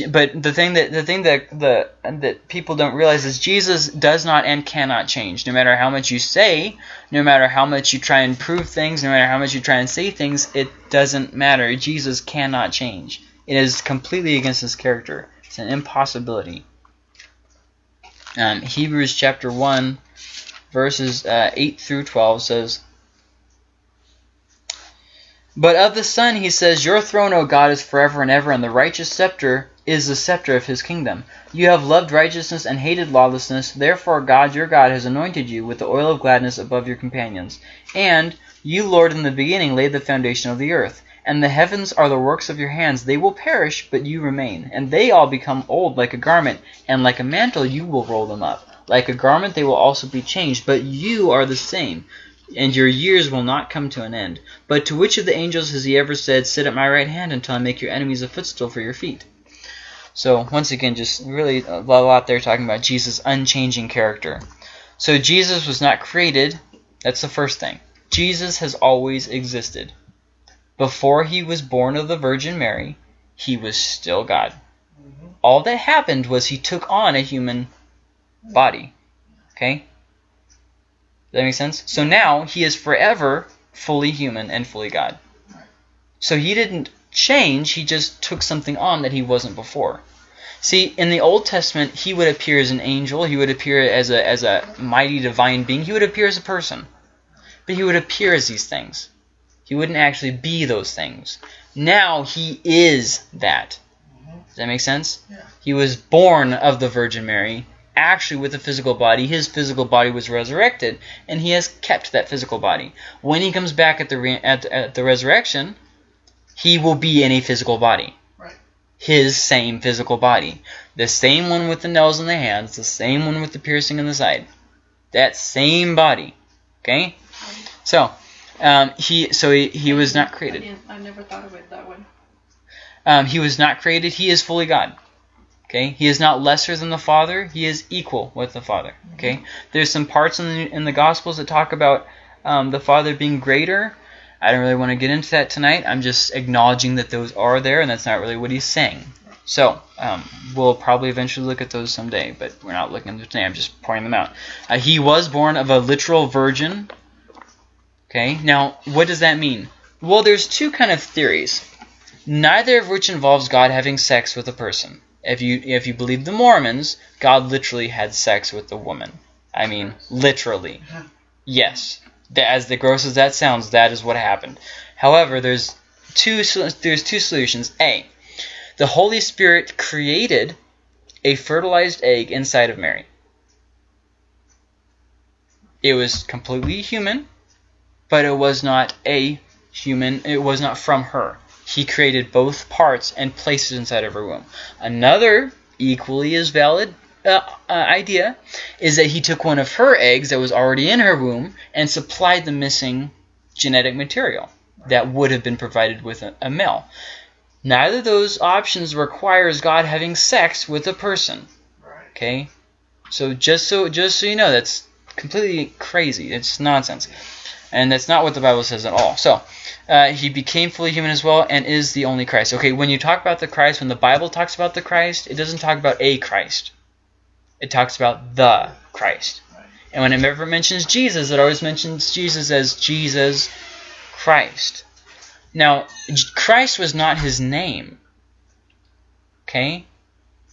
but the thing that the thing that the that people don't realize is Jesus does not and cannot change. No matter how much you say, no matter how much you try and prove things, no matter how much you try and say things, it doesn't matter. Jesus cannot change. It is completely against his character. It's an impossibility. Um, Hebrews chapter one, verses uh, eight through twelve says. But of the Son he says, Your throne, O God, is forever and ever, and the righteous scepter is the scepter of his kingdom. You have loved righteousness and hated lawlessness. Therefore God your God has anointed you with the oil of gladness above your companions. And you, Lord, in the beginning laid the foundation of the earth. And the heavens are the works of your hands. They will perish, but you remain. And they all become old like a garment, and like a mantle you will roll them up. Like a garment they will also be changed, but you are the same and your years will not come to an end. But to which of the angels has he ever said, Sit at my right hand until I make your enemies a footstool for your feet? So, once again, just really a lot there talking about Jesus' unchanging character. So, Jesus was not created. That's the first thing. Jesus has always existed. Before he was born of the Virgin Mary, he was still God. Mm-hmm. All that happened was he took on a human body. Okay? Does that make sense? So now he is forever fully human and fully God. So he didn't change, he just took something on that he wasn't before. See, in the Old Testament, he would appear as an angel, he would appear as a as a mighty divine being, he would appear as a person. But he would appear as these things. He wouldn't actually be those things. Now he is that. Does that make sense? Yeah. He was born of the Virgin Mary, actually with a physical body. His physical body was resurrected, and he has kept that physical body. When he comes back at the re- at, at the resurrection, he will be in a physical body. Right. His same physical body, the same one with the nails in the hands, the same one with the piercing in the side, that same body. Okay, so um, he so he, he was not created. didn't, I never thought of it that way. Um, he was not created. He is fully God. Okay, he is not lesser than the Father. He is equal with the Father. Okay, there's some parts in the in the Gospels that talk about um, the Father being greater. I don't really want to get into that tonight. I'm just acknowledging that those are there, and that's not really what he's saying. So um, we'll probably eventually look at those someday, but we're not looking at them today. I'm just pointing them out. Uh, he was born of a literal virgin. Okay, now what does that mean? Well, there's two kind of theories neither of which involves God having sex with a person. If you if you believe the Mormons, God literally had sex with the woman. I mean, literally. Yes. As the gross as that sounds, that is what happened. However, there's two there's two solutions. A, the Holy Spirit created a fertilized egg inside of Mary. It was completely human, but it was not a human. It was not from her. He created both parts and placed it inside of her womb. Another equally as valid uh, uh, idea is that he took one of her eggs that was already in her womb and supplied the missing genetic material that would have been provided with a, a male. Neither of those options requires God having sex with a person. Okay, so just so just so you know, that's completely crazy. It's nonsense, and that's not what the Bible says at all. So. Uh, he became fully human as well and is the only Christ. Okay, when you talk about the Christ, when the Bible talks about the Christ, it doesn't talk about a Christ. It talks about the Christ. And when it ever mentions Jesus, it always mentions Jesus as Jesus Christ. Now, Christ was not his name. Okay?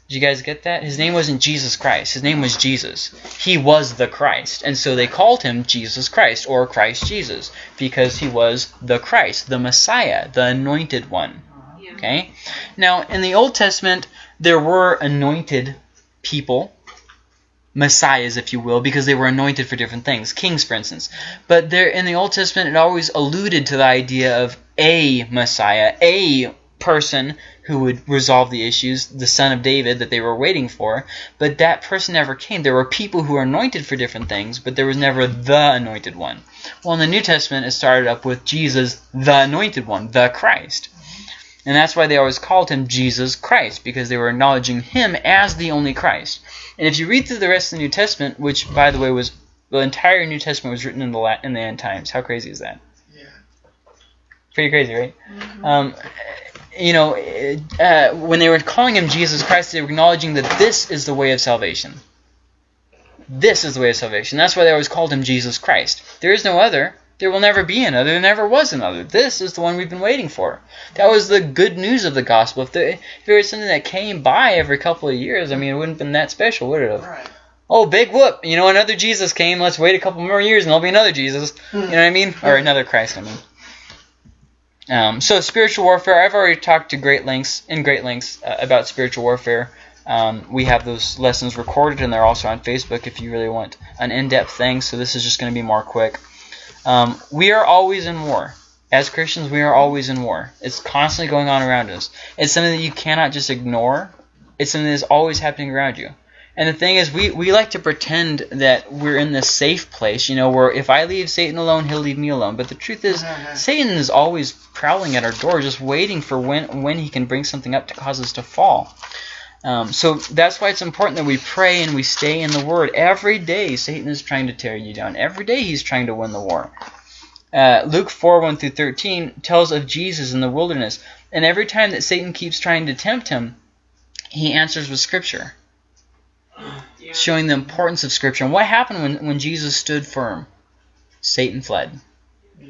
Did you guys get that? His name wasn't Jesus Christ. His name was Jesus. He was the Christ. And so they called him Jesus Christ or Christ Jesus because he was the Christ, the Messiah, the anointed one. Uh-huh. Okay? Now, in the Old Testament, there were anointed people, messiahs, if you will, because they were anointed for different things, kings, for instance. But there, in the Old Testament, it always alluded to the idea of a messiah, a person who would resolve the issues, the son of David that they were waiting for. But that person never came. There were people who were anointed for different things, but there was never the anointed one. Well, in the New Testament, it started up with Jesus, the anointed one, the Christ. And that's why they always called him Jesus Christ, because they were acknowledging him as the only Christ. And if you read through the rest of the New Testament, which, by the way, was the entire New Testament was written in the La- in the end times. How crazy is that? Yeah. Pretty crazy, right? Mhm. Um, you know, uh, when they were calling him Jesus Christ, they were acknowledging that this is the way of salvation. This is the way of salvation. That's why they always called him Jesus Christ. There is no other. There will never be another. There never was another. This is the one we've been waiting for. That was the good news of the gospel. If, there, if there was something that came by every couple of years, I mean, it wouldn't have been that special, would it have? Right. Oh, big whoop! You know, another Jesus came. Let's wait a couple more years, and there'll be another Jesus. You know what I mean? Or another Christ, I mean. Um, so spiritual warfare. I've already talked to great lengths in great lengths uh, about spiritual warfare. Um, we have those lessons recorded, and they're also on Facebook if you really want an in-depth thing. So this is just going to be more quick. Um, we are always in war. As Christians, we are always in war. It's constantly going on around us. It's something that you cannot just ignore. It's something that's always happening around you. And the thing is, we, we like to pretend that we're in this safe place, you know, where if I leave Satan alone, he'll leave me alone. But the truth is, Satan is always prowling at our door, just waiting for when when he can bring something up to cause us to fall. Um, so that's why it's important that we pray and we stay in the Word. Every day, Satan is trying to tear you down. Every day, he's trying to win the war. Uh, Luke 4 1 through 13 tells of Jesus in the wilderness. And every time that Satan keeps trying to tempt him, he answers with Scripture showing the importance of Scripture. And what happened when, when Jesus stood firm? Satan fled.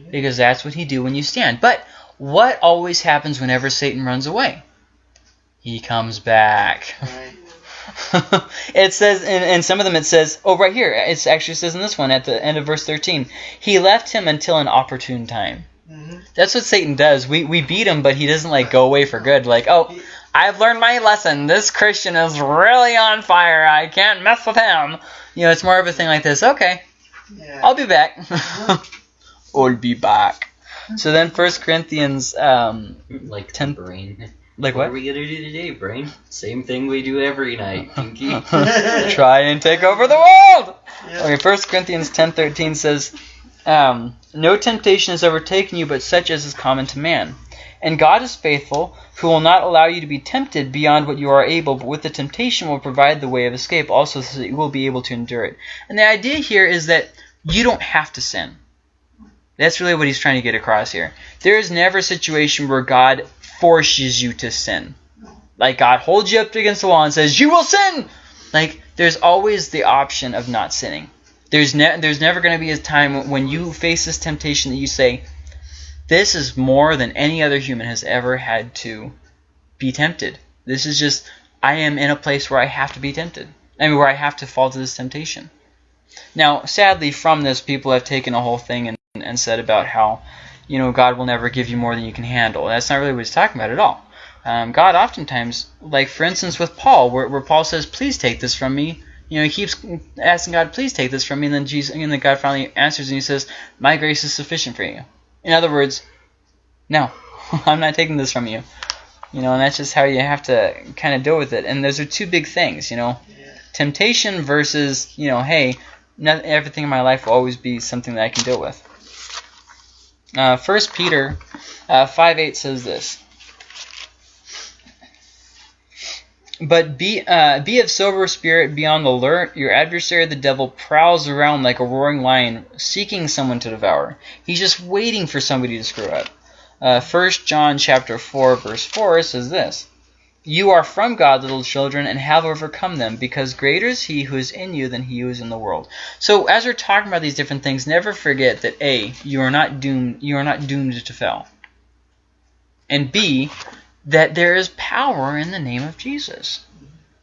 Because that's what he do when you stand. But what always happens whenever Satan runs away? He comes back. Right. it says, in, in some of them it says, oh, right here, it actually says in this one at the end of verse 13, he left him until an opportune time. hmm That's what Satan does. We, we beat him, but he doesn't like go away for good. Like, oh, I've learned my lesson. This Christian is really on fire. I can't mess with him. You know, it's more of a thing like this. Okay, Yeah. I'll be back. I'll be back. So then, First Corinthians, um, Like Ten- brain. Like What are we gonna do today, brain? Same thing we do every night, Pinky. Try and take over the world. Yeah. Okay, First Corinthians ten thirteen says, um, "No temptation has overtaken you, but such as is common to man. And God is faithful, who will not allow you to be tempted beyond what you are able, but with the temptation will provide the way of escape, also so that you will be able to endure it." And the idea here is that you don't have to sin. That's really what he's trying to get across here. There is never a situation where God forces you to sin. Like God holds you up against the wall and says, "You will sin." Like there's always the option of not sinning. There's ne- there's never going to be a time when you face this temptation that you say, "This is more than any other human has ever had to be tempted. This is just I am in a place where I have to be tempted. I mean, where I have to fall to this temptation." Now, sadly, from this, people have taken a whole thing and, and said about how, you know, God will never give you more than you can handle. That's not really what he's talking about at all. Um, God oftentimes, like for instance with Paul, where, where Paul says, "Please take this from me." You know, he keeps asking God, "Please take this from me," and then Jesus, and then God finally answers and he says, "My grace is sufficient for you." In other words, no, I'm not taking this from you. You know, and that's just how you have to kind of deal with it. And those are two big things. You know, temptation versus you know, hey, not everything in my life will always be something that I can deal with. Uh, First Peter uh, five eight says this. But be uh, be of sober spirit, be on the alert. Your adversary, the devil, prowls around like a roaring lion, seeking someone to devour. He's just waiting for somebody to screw up. Uh, First John chapter four verse four says this: You are from God, little children, and have overcome them, because greater is He who is in you than he who is in the world. So, as we're talking about these different things, never forget that a you are not doomed. You are not doomed to fail. And b that there is power in the name of Jesus.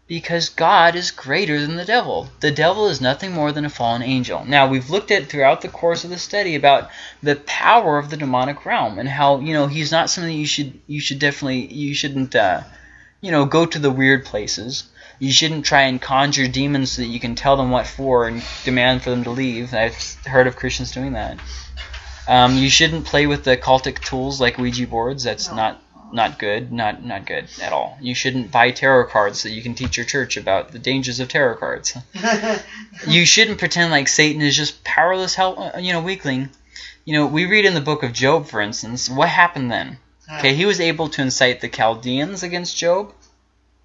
Because God is greater than the devil. The devil is nothing more than a fallen angel. Now, we've looked at throughout the course of the study about the power of the demonic realm and how, you know, he's not something you should you should definitely you shouldn't uh, you know, go to the weird places. You shouldn't try and conjure demons so that you can tell them what for and demand for them to leave. I've heard of Christians doing that. Um, you shouldn't play with the cultic tools like Ouija boards. That's No. not not good. Not not good at all. You shouldn't buy tarot cards so that you can teach your church about the dangers of tarot cards. You shouldn't pretend like Satan is just powerless, hel- uh, you know, weakling. You know, we read in the book of Job, for instance, what happened then? Okay, he was able to incite the Chaldeans against Job,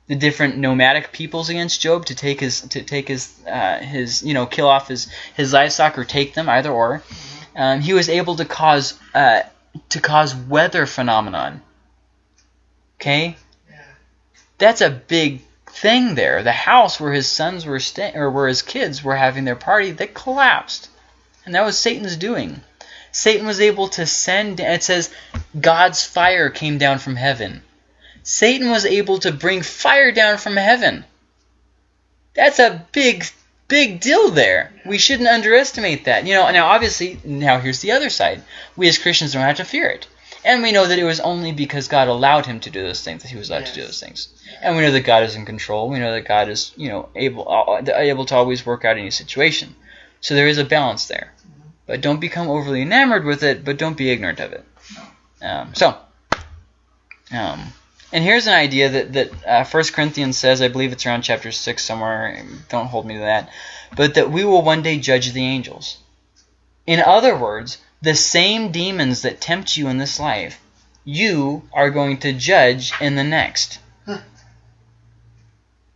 the different nomadic peoples against Job to take his to take his uh, his you know kill off his his livestock or take them either or. Um, he was able to cause uh, to cause weather phenomenon. Okay, that's a big thing there. The house where his sons were staying, or where his kids were having their party, that collapsed, and that was Satan's doing. Satan was able to send. It says God's fire came down from heaven. Satan was able to bring fire down from heaven. That's a big, big deal there. We shouldn't underestimate that. You know, now obviously, now here's the other side. We as Christians don't have to fear it. And we know that it was only because God allowed him to do those things that he was allowed to do those things. And we know that God is in control. We know that God is, you know, able uh, able to always work out any situation. So there is a balance there. But don't become overly enamored with it, but don't be ignorant of it. Um, so, um, and here's an idea that that uh, First Corinthians says. I believe it's around chapter six somewhere. Don't hold me to that. But that we will one day judge the angels. In other words, the same demons that tempt you in this life, you are going to judge in the next. Huh.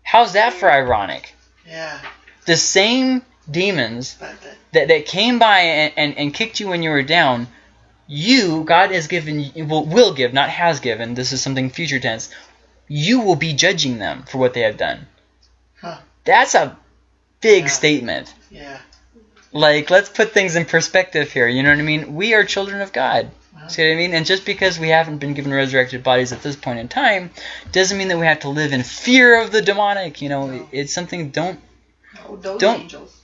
How's that for ironic? Yeah. The same demons that, that, came by and, and, and kicked you when you were down, you, God has given, will, will give, not has given, this is something future tense, you will be judging them for what they have done. Huh. That's a big Yeah. statement. yeah. Like, let's put things in perspective here. You know what I mean? We are children of God. Uh-huh. See what I mean? And just because we haven't been given resurrected bodies at this point in time, doesn't mean that we have to live in fear of the demonic. You know, No. it's something. Don't Oh, those Don't- angels.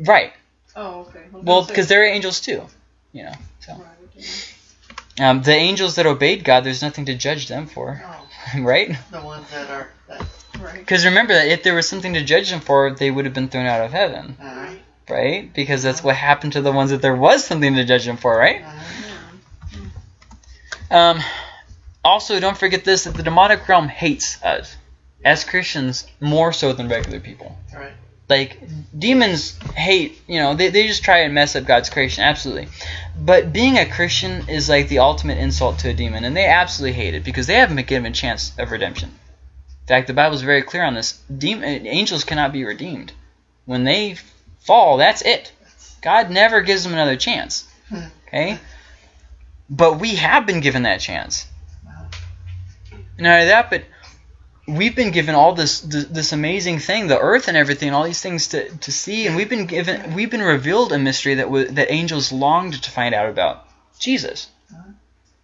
right. Oh, okay. Well, because they're angels too. You know. So Right, okay. um, the angels that obeyed God, there's nothing to judge them for, No. right? The ones that are. That, Right. Because remember that if there was something to judge them for, they would have been thrown out of heaven, uh, right? Because that's what happened to the ones that there was something to judge them for, right? uh, Um, also, don't forget this: that the demonic realm hates us as Christians more so than regular people. right. Like demons hate, you know, they, they just try and mess up God's creation, absolutely. But being a Christian is like the ultimate insult to a demon, and they absolutely hate it because they haven't been given a chance of redemption. In fact, the Bible is very clear on this. Demon, uh, angels cannot be redeemed. When they fall, that's it. God never gives them another chance. Okay? But we have been given that chance. Not only that, but we've been given all this this, this amazing thing, the earth and everything, all these things to, to see, and we've been given we've been revealed a mystery that was, that angels longed to find out about. Jesus.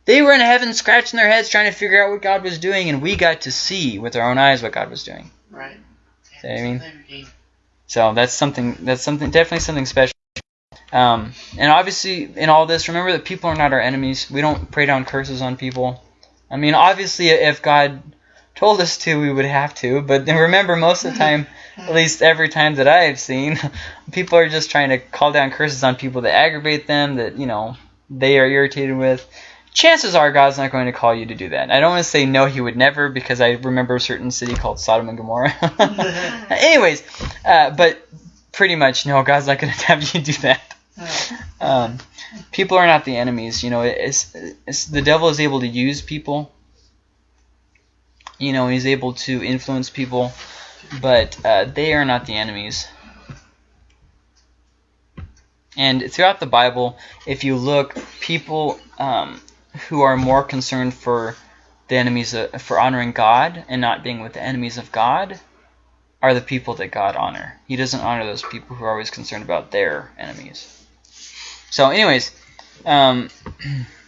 They were in heaven scratching their heads trying to figure out what God was doing, and we got to see with our own eyes what God was doing. Right. I mean? So that's something that's something definitely something special. Um, and obviously in all this, remember that people are not our enemies. We don't pray down curses on people. I mean, obviously if God told us to, we would have to. But remember, most of the time, at least every time that I've seen, people are just trying to call down curses on people that aggravate them, that you know they are irritated with. Chances are God's not going to call you to do that. I don't want to say no, He would never, because I remember a certain city called Sodom and Gomorrah. Anyways, uh, but pretty much no, God's not going to have you do that. Um, people are not the enemies. You know, it's, it's the devil is able to use people. You know, he's able to influence people, but uh, they are not the enemies. And throughout the Bible, if you look, people um, who are more concerned for the enemies of, for honoring God and not being with the enemies of God are the people that God honor. He doesn't honor those people who are always concerned about their enemies. So, anyways, um,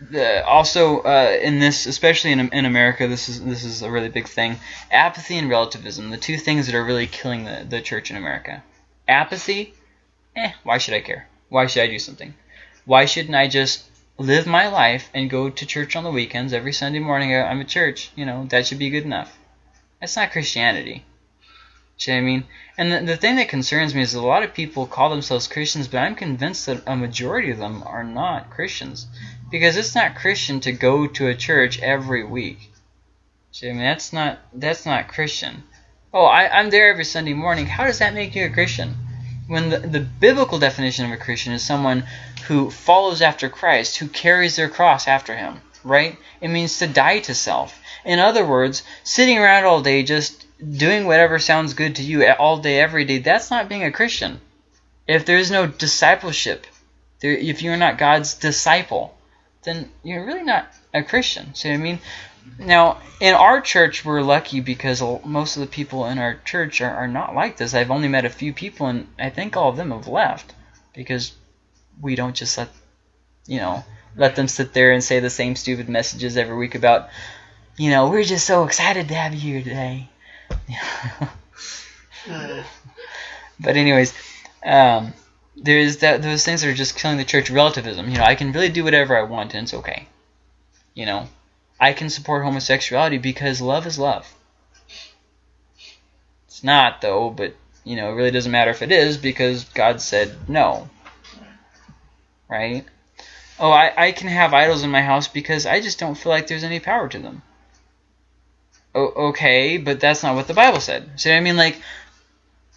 the, also uh, in this, especially in in America, this is this is a really big thing. Apathy and relativism, the two things that are really killing the the church in America. Apathy, eh, why should I care? Why should I do something? Why shouldn't I just live my life and go to church on the weekends every Sunday morning? uh, I'm at church, you know, that should be good enough. That's not Christianity. See what I mean? And the, the thing that concerns me is a lot of people call themselves Christians, but I'm convinced that a majority of them are not Christians. Because it's not Christian to go to a church every week. See, I mean, that's not that's not Christian. Oh, I, I'm there every Sunday morning. How does that make you a Christian? When the, the biblical definition of a Christian is someone who follows after Christ, who carries their cross after him, right? It means to die to self. In other words, sitting around all day just doing whatever sounds good to you all day, every day, that's not being a Christian. If there's no discipleship, there, if you're not God's disciple, then you're really not a Christian. See what I mean? Now, in our church, we're lucky because most of the people in our church are, are not like this. I've only met a few people, and I think all of them have left because we don't just let, you know, let them sit there and say the same stupid messages every week about, you know, we're just so excited to have you here today. Uh, but anyways, um, there's that those things that are just killing the church relativism. You know, I can really do whatever I want and it's okay. You know, I can support homosexuality because love is love. It's not though, but you know, it really doesn't matter if it is because God said no. Right? Oh, I, I can have idols in my house because I just don't feel like there's any power to them. O- okay, but that's not what the Bible said. See what I mean? Like,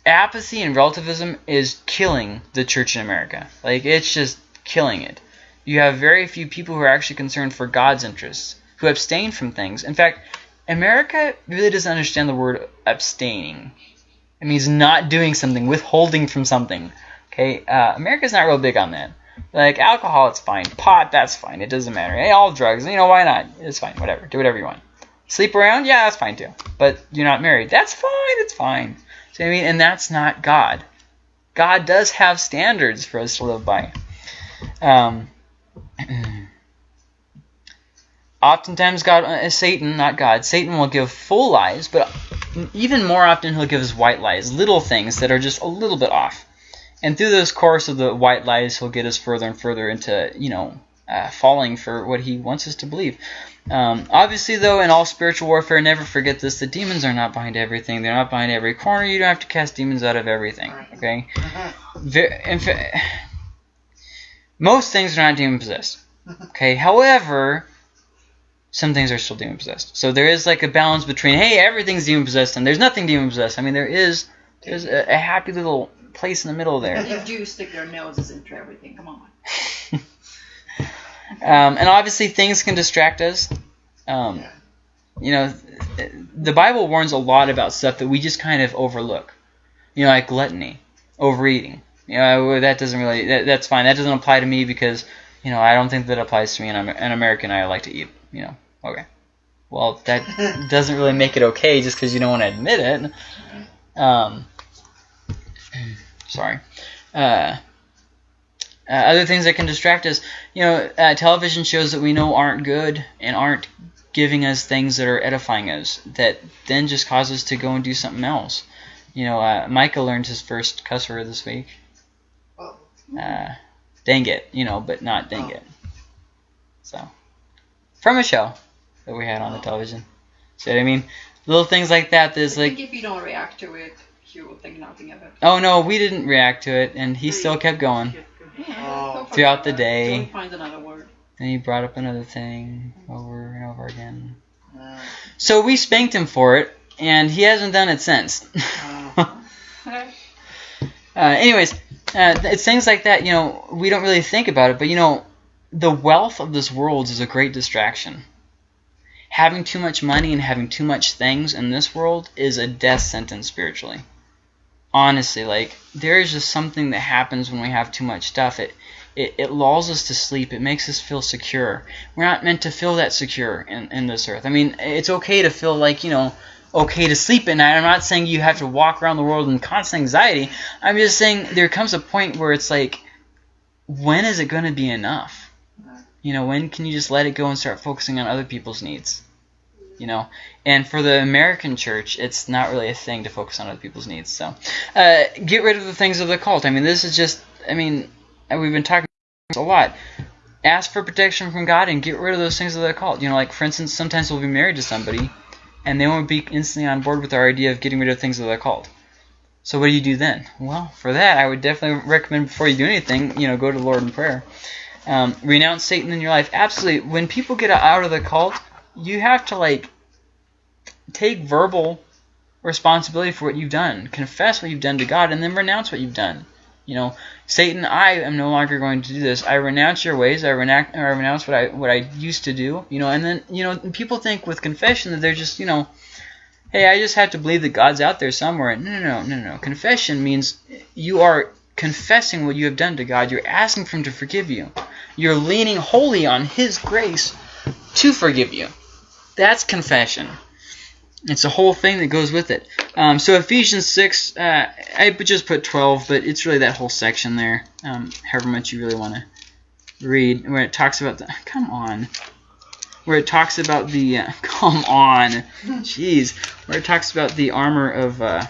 apathy and relativism is killing the church in America. Like it's just killing it. You have very few people who are actually concerned for God's interests, who abstain from things. In fact, America really doesn't understand the word abstaining. It means not doing something, withholding from something. Okay, uh, America's not real big on that. Like alcohol, it's fine. Pot, that's fine. It doesn't matter. Hey, all drugs, you know, why not? It's fine. Whatever. Do whatever you want. Sleep around, yeah, that's fine too. But you're not married. That's fine. It's fine. I mean? And that's not God. God does have standards for us to live by. Um, oftentimes, God, uh, Satan, not God, Satan will give full lies, but even more often he'll give us white lies, little things that are just a little bit off. And through this course of the white lies, he'll get us further and further into, you know, uh, falling for what he wants us to believe. Um, obviously, though, in all spiritual warfare, never forget this: the demons are not behind everything. They're not behind every corner. You don't have to cast demons out of everything. Okay. Ve- in fa- most things are not demon possessed. Okay. However, some things are still demon possessed. So there is like a balance between hey, everything's demon possessed and there's nothing demon possessed. I mean, there is there's a, a happy little place in the middle there. They do stick their noses into everything. Come on. Um, and obviously, things can distract us. Um, you know, the Bible warns a lot about stuff that we just kind of overlook. You know, like gluttony, overeating. You know, that doesn't really, that, that's fine. That doesn't apply to me because, you know, I don't think that applies to me. And I'm an American. I like to eat. You know, okay. Well, that doesn't really make it okay just because you don't want to admit it. Um, sorry. Uh, uh, other things that can distract us, you know, uh, television shows that we know aren't good and aren't giving us things that are edifying us, that then just cause us to go and do something else. You know, uh, Micah learned his first cuss word this week. Oh. Uh, dang it, you know, but not dang Oh. it. So, from a show that we had on the Oh. television. See what I mean? Little things like that. There's I like, think if you don't react to it, you will think nothing of it. oh no, we didn't react to it, and he still kept going. Oh. Throughout the day. Till he another word. Then he brought up another thing over and over again. Uh, So we spanked him for it, and he hasn't done it since. uh, uh, anyways, uh, it's things like that. You know, we don't really think about it, but you know, the wealth of this world is a great distraction. Having too much money and having too much things in this world is a death sentence spiritually. Honestly, like there is just something that happens when we have too much stuff. It it, it lulls us to sleep. It makes us feel secure. We're not meant to feel that secure in, in this earth. I mean, it's okay to feel like, you know, okay to sleep at night. I'm not saying you have to walk around the world in constant anxiety. I'm just saying there comes a point where it's like, when is it going to be enough? You know, when can you just let it go and start focusing on other people's needs? You know, and for the American church, it's not really a thing to focus on other people's needs. So, uh, get rid of the things of the cult. I mean, this is just, I mean, we've been talking a lot. Ask for protection from God and get rid of those things of the cult. You know, like for instance, sometimes we'll be married to somebody, and they won't be instantly on board with our idea of getting rid of things of the cult. So what do you do then? Well, for that, I would definitely recommend before you do anything, you know, go to the Lord in prayer. Um, renounce Satan in your life. Absolutely. When people get out of the cult, you have to like take verbal responsibility for what you've done, confess what you've done to God, and then renounce what you've done. You know, Satan, I am no longer going to do this. I renounce your ways. I renounce, I renounce what I what I used to do. You know, and then you know people think with confession that they're just you know, hey, I just have to believe that God's out there somewhere. No, no, no, no, no. Confession means you are confessing what you have done to God. You're asking for Him to forgive you. You're leaning wholly on His grace to forgive you. That's confession. It's a whole thing that goes with it. Um, so Ephesians 6, uh, I just put 12, but it's really that whole section there, um, however much you really want to read, where it talks about the, come on, where it talks about the, uh, come on, jeez, where it talks about the armor of, uh,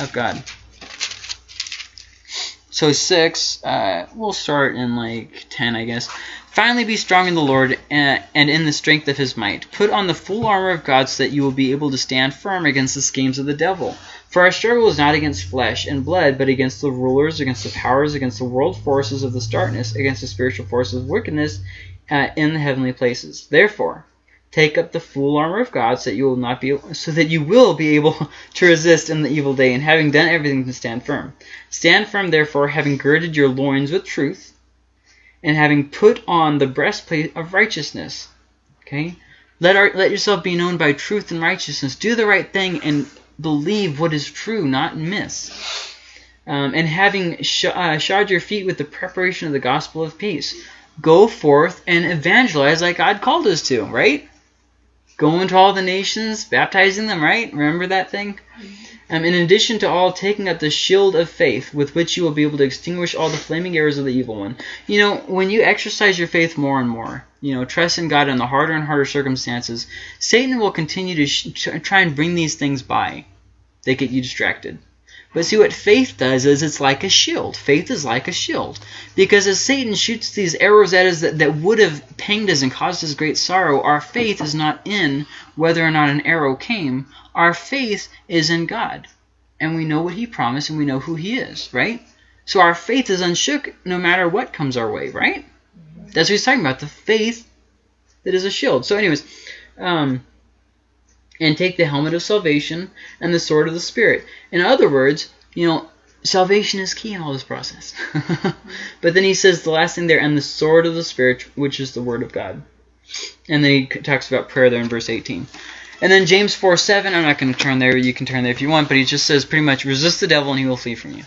of God. So 6, uh, we'll start in like 10, I guess. Finally, be strong in the Lord and in the strength of his might. Put on the full armor of God so that you will be able to stand firm against the schemes of the devil. For our struggle is not against flesh and blood, but against the rulers, against the powers, against the world forces of this darkness, against the spiritual forces of wickedness uh, in the heavenly places. Therefore, take up the full armor of God so that you will not be so that you will be able to resist in the evil day, and having done everything to stand firm. Stand firm, therefore, having girded your loins with truth and having put on the breastplate of righteousness. Okay? Let our, let yourself be known by truth and righteousness. Do the right thing and believe what is true, not miss. Um, and having sh uh, shod your feet with the preparation of the gospel of peace. Go forth and evangelize like God called us to, right? Go to all the nations, baptizing them, right? Remember that thing? Um, in addition to all, taking up the shield of faith, with which you will be able to extinguish all the flaming arrows of the evil one. You know, when you exercise your faith more and more, you know, trust in God in the harder and harder circumstances, Satan will continue to try and bring these things by. They get you distracted. But see, what faith does is it's like a shield. Faith is like a shield. Because as Satan shoots these arrows at us that, that would have pained us and caused us great sorrow, our faith is not in whether or not an arrow came. Our faith is in God. And we know what he promised and we know who he is, right? So our faith is unshook no matter what comes our way, right? That's what he's talking about, the faith that is a shield. So anyways, um, and take the helmet of salvation and the sword of the Spirit. In other words, you know, salvation is key in all this process. but then he says the last thing there, and the sword of the Spirit, which is the word of God. And then he talks about prayer there in verse 18. And then James 4 7, I'm not going to turn there, you can turn there if you want, but he just says pretty much, resist the devil and he will flee from you.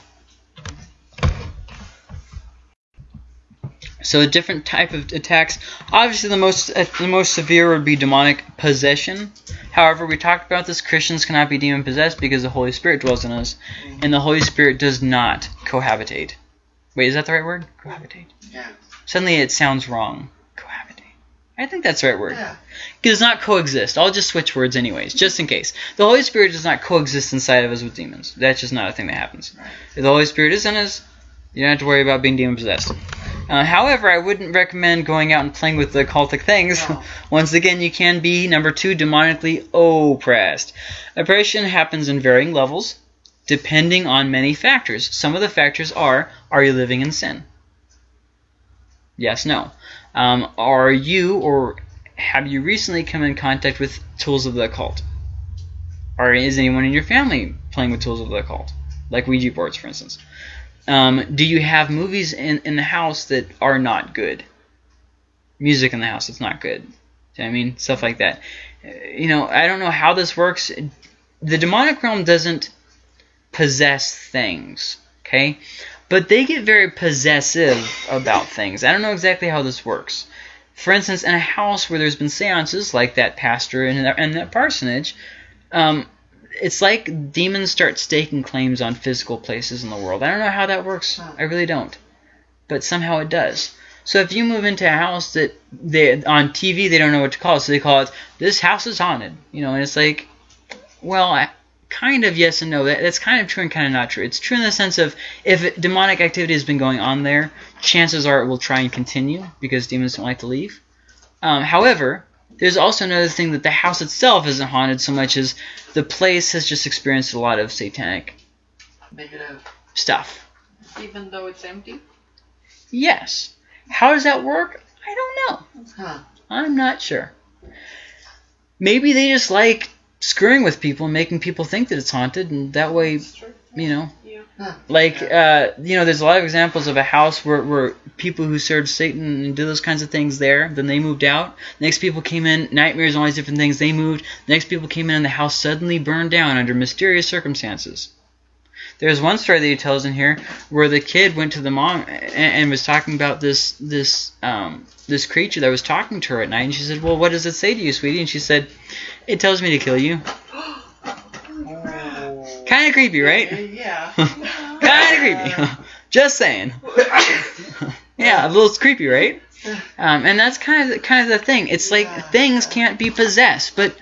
So a different type of attacks. Obviously, the most uh, the most severe would be demonic possession. However, we talked about this. Christians cannot be demon possessed because the Holy Spirit dwells in us, and the Holy Spirit does not cohabitate. Wait, is that the right word? Cohabitate. Yeah. Suddenly, it sounds wrong. Cohabitate. I think that's the right word. Yeah. It does not coexist. I'll just switch words anyways, just in case. The Holy Spirit does not coexist inside of us with demons. That's just not a thing that happens. Right. If the Holy Spirit is in us, you don't have to worry about being demon possessed. Uh, however, I wouldn't recommend going out and playing with the cultic things. No. Once again, you can be, number two, demonically oppressed. Oppression happens in varying levels, depending on many factors. Some of the factors are, are you living in sin? Yes, no. Um, are you or have you recently come in contact with tools of the occult? Or is anyone in your family playing with tools of the occult? Like Ouija boards, for instance. Um, do you have movies in, in the house that are not good? Music in the house that's not good. I mean? Stuff like that. You know, I don't know how this works. The demonic realm doesn't possess things, okay? But they get very possessive about things. I don't know exactly how this works. For instance, in a house where there's been seances, like that pastor and that, and that parsonage, um, it's like demons start staking claims on physical places in the world. I don't know how that works. I really don't. But somehow it does. So if you move into a house that they on TV they don't know what to call it, so they call it this house is haunted, you know, and it's like, well, I, kind of yes and no. That, that's kind of true and kind of not true. It's true in the sense of if it, demonic activity has been going on there, chances are it will try and continue because demons don't like to leave. Um, however, there's also another thing that the house itself isn't haunted so much as the place has just experienced a lot of satanic Negative. stuff. Even though it's empty. Yes. How does that work? I don't know. Huh. I'm not sure. Maybe they just like screwing with people and making people think that it's haunted, and that way, you know. Like uh, you know, there's a lot of examples of a house where, where people who served Satan and do those kinds of things there, then they moved out. Next people came in, nightmares, all these different things. They moved. Next people came in, and the house suddenly burned down under mysterious circumstances. There's one story that he tells in here where the kid went to the mom and, and was talking about this this um, this creature that was talking to her at night, and she said, "Well, what does it say to you, sweetie?" And she said, "It tells me to kill you." Kind of creepy, right? Yeah. kind of creepy. Just saying. yeah, a little creepy, right? Um, and that's kind of the, kind of the thing. It's like things can't be possessed, but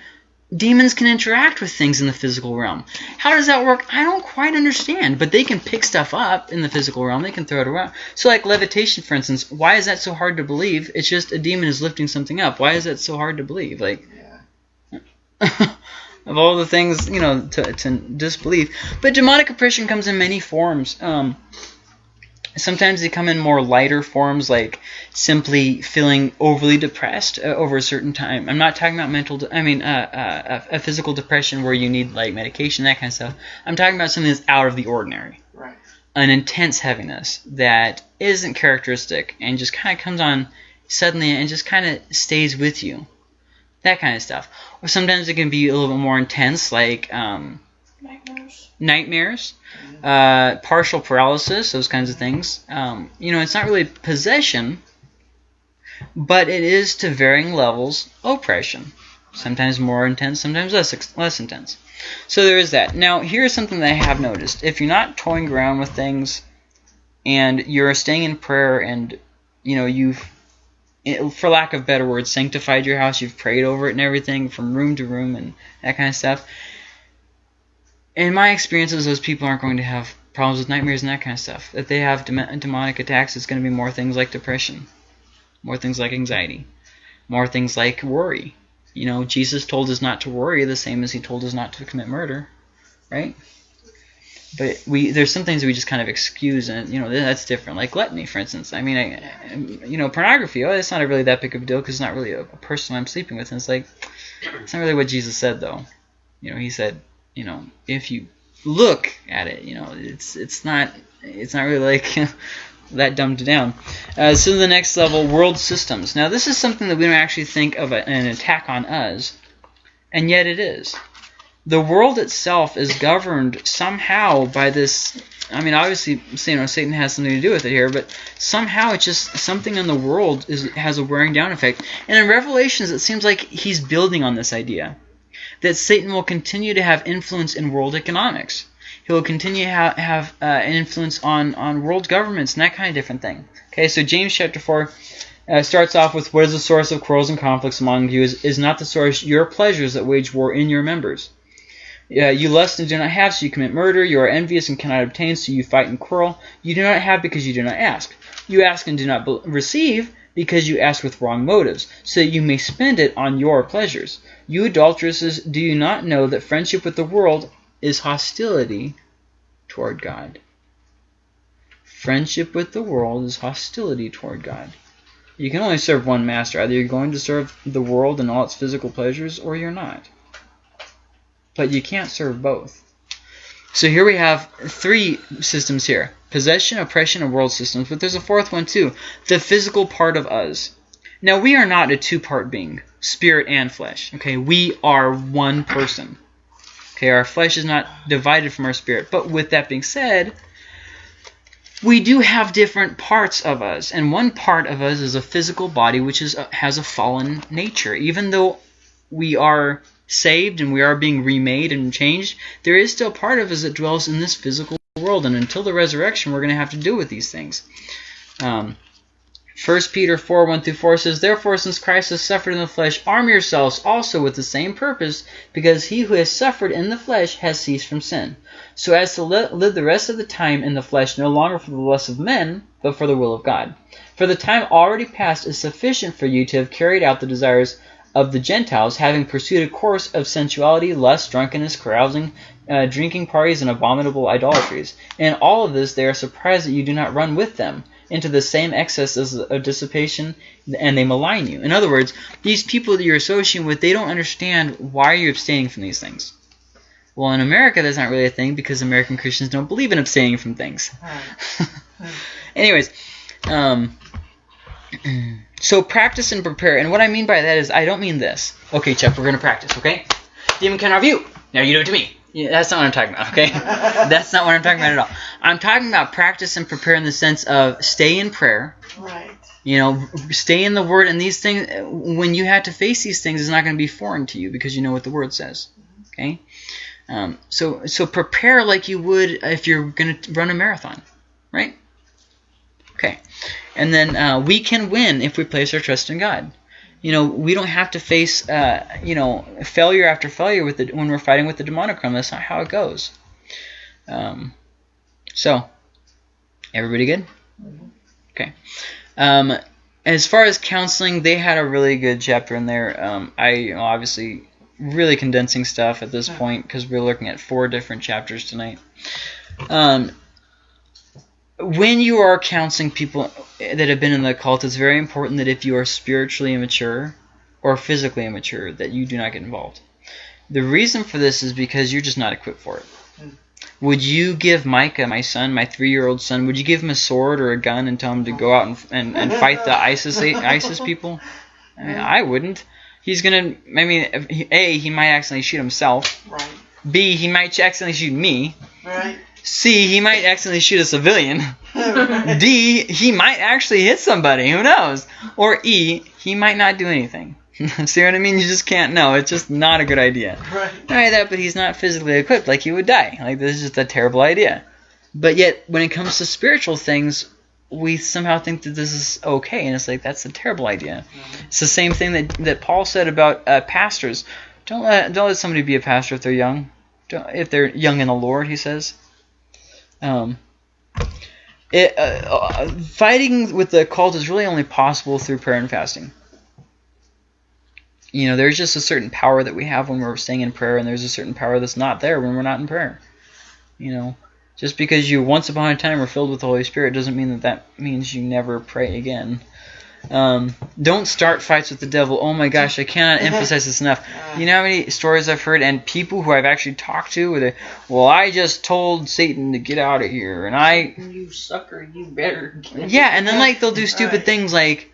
demons can interact with things in the physical realm. How does that work? I don't quite understand, but they can pick stuff up in the physical realm. They can throw it around. So, like levitation, for instance, why is that so hard to believe? It's just a demon is lifting something up. Why is that so hard to believe? Like, Yeah. Of all the things you know to, to disbelieve. But demonic oppression comes in many forms. Um, sometimes they come in more lighter forms, like simply feeling overly depressed uh, over a certain time. I'm not talking about mental. I mean, uh, uh, a, a physical depression where you need like medication, that kind of stuff. I'm talking about something that's out of the ordinary Right. an intense heaviness that isn't characteristic and just kind of comes on suddenly and just kind of stays with you. That kind of stuff. Or sometimes it can be a little bit more intense, like um, Nightmares. nightmares, uh, partial paralysis, those kinds of things. Um, you know, it's not really possession, but it is to varying levels oppression. Sometimes more intense, sometimes less less intense. So there is that. Now, here's something that I have noticed. If you're not toying around with things and you're staying in prayer and, you know, you've, for lack of better words, sanctified your house, you've prayed over it and everything from room to room and that kind of stuff. In my experiences, those people aren't going to have problems with nightmares and that kind of stuff. If they have dem- demonic attacks, it's going to be more things like depression, more things like anxiety, more things like worry. You know, Jesus told us not to worry the same as he told us not to commit murder, right? But we there's some things we just kind of excuse, and you know that's different. Like gluttony, for instance. I mean, I, you know, pornography. Oh, it's not really that big of a deal because it's not really a, a person I'm sleeping with. And it's like, it's not really what Jesus said, though. You know, he said, you know, if you look at it, you know, it's it's not it's not really like that dumbed down. Uh, so the next level, world systems. Now this is something that we don't actually think of a, an attack on us, and yet it is. The world itself is governed somehow by this. I mean, obviously, you know, Satan has something to do with it here, but somehow it's just something in the world is has a wearing down effect. And in Revelations, it seems like he's building on this idea that Satan will continue to have influence in world economics. He will continue to ha- have uh, an influence on, on world governments and that kind of different thing. Okay, so James chapter 4 uh, starts off with What is the source of quarrels and conflicts among you? Is, is not the source your pleasures that wage war in your members? Uh, you lust and do not have, so you commit murder. You are envious and cannot obtain, so you fight and quarrel. You do not have because you do not ask. You ask and do not receive because you ask with wrong motives, so that you may spend it on your pleasures. You adulteresses, do you not know that friendship with the world is hostility toward God? Friendship with the world is hostility toward God. You can only serve one master. Either you're going to serve the world and all its physical pleasures, or you're not. But you can't serve both. So here we have three systems here. Possession, oppression, and world systems. But there's a fourth one too. The physical part of us. Now we are not a two-part being. Spirit and flesh. Okay, we are one person. Okay, our flesh is not divided from our spirit. But with that being said, we do have different parts of us, and one part of us is a physical body which is has a fallen nature. Even though we are saved and we are being remade and changed, there is still part of us that dwells in this physical world, and until the resurrection, we're going to have to deal with these things. Um, 1 Peter 4 1 through 4 says, Therefore, since Christ has suffered in the flesh, arm yourselves also with the same purpose, because he who has suffered in the flesh has ceased from sin, so as to li- live the rest of the time in the flesh no longer for the lust of men, but for the will of God. For the time already past is sufficient for you to have carried out the desires of the Gentiles, having pursued a course of sensuality, lust, drunkenness, carousing, uh, drinking parties, and abominable idolatries. In all of this, they are surprised that you do not run with them into the same excesses of dissipation, and they malign you. In other words, these people that you're associating with, they don't understand why you're abstaining from these things. Well, in America, that's not really a thing because American Christians don't believe in abstaining from things. Anyways, um, so practice and prepare. And what I mean by that is I don't mean this. Okay, Chuck, we're going to practice, okay? Demon can review. Now you do it to me. Yeah, that's not what I'm talking about, okay? that's not what I'm talking about at all. I'm talking about practice and prepare in the sense of stay in prayer. Right. You know, stay in the Word, and these things, when you have to face these things, it's not going to be foreign to you because you know what the Word says. Okay? Um, so, so prepare like you would if you're going to run a marathon, right? Okay. And then uh, we can win if we place our trust in God. You know, we don't have to face, uh, you know, failure after failure with the, when we're fighting with the demonic realm. That's not how it goes. Um, so, everybody good? Okay. Um, as far as counseling, they had a really good chapter in there. Um, I you know, obviously really condensing stuff at this point because we're looking at four different chapters tonight. Um, when you are counseling people that have been in the cult, it's very important that if you are spiritually immature or physically immature, that you do not get involved. The reason for this is because you're just not equipped for it. Hmm. Would you give Micah, my son, my three-year-old son, would you give him a sword or a gun and tell him to go out and, and, and fight the ISIS ISIS people? I, mean, I wouldn't. He's gonna. I mean, a he might accidentally shoot himself. Right. B he might accidentally shoot me. Right. C he might accidentally shoot a civilian. D, he might actually hit somebody. Who knows? Or E, he might not do anything. See what I mean? You just can't know. It's just not a good idea. Right. Not only that, but he's not physically equipped. Like he would die. Like this is just a terrible idea. But yet, when it comes to spiritual things, we somehow think that this is okay, and it's like that's a terrible idea. It's the same thing that that Paul said about uh, pastors. Don't let don't let somebody be a pastor if they're young. Don't, if they're young in the Lord, he says. Um, it, uh, uh, fighting with the cult is really only possible through prayer and fasting. You know, there's just a certain power that we have when we're staying in prayer, and there's a certain power that's not there when we're not in prayer. You know, just because you once upon a time were filled with the Holy Spirit doesn't mean that that means you never pray again. Um, don't start fights with the devil. Oh my gosh, I cannot emphasize this enough. You know how many stories I've heard and people who I've actually talked to where they, well, I just told Satan to get out of here, and I, You sucker, you better. yeah, and then like they'll do stupid Right. things like,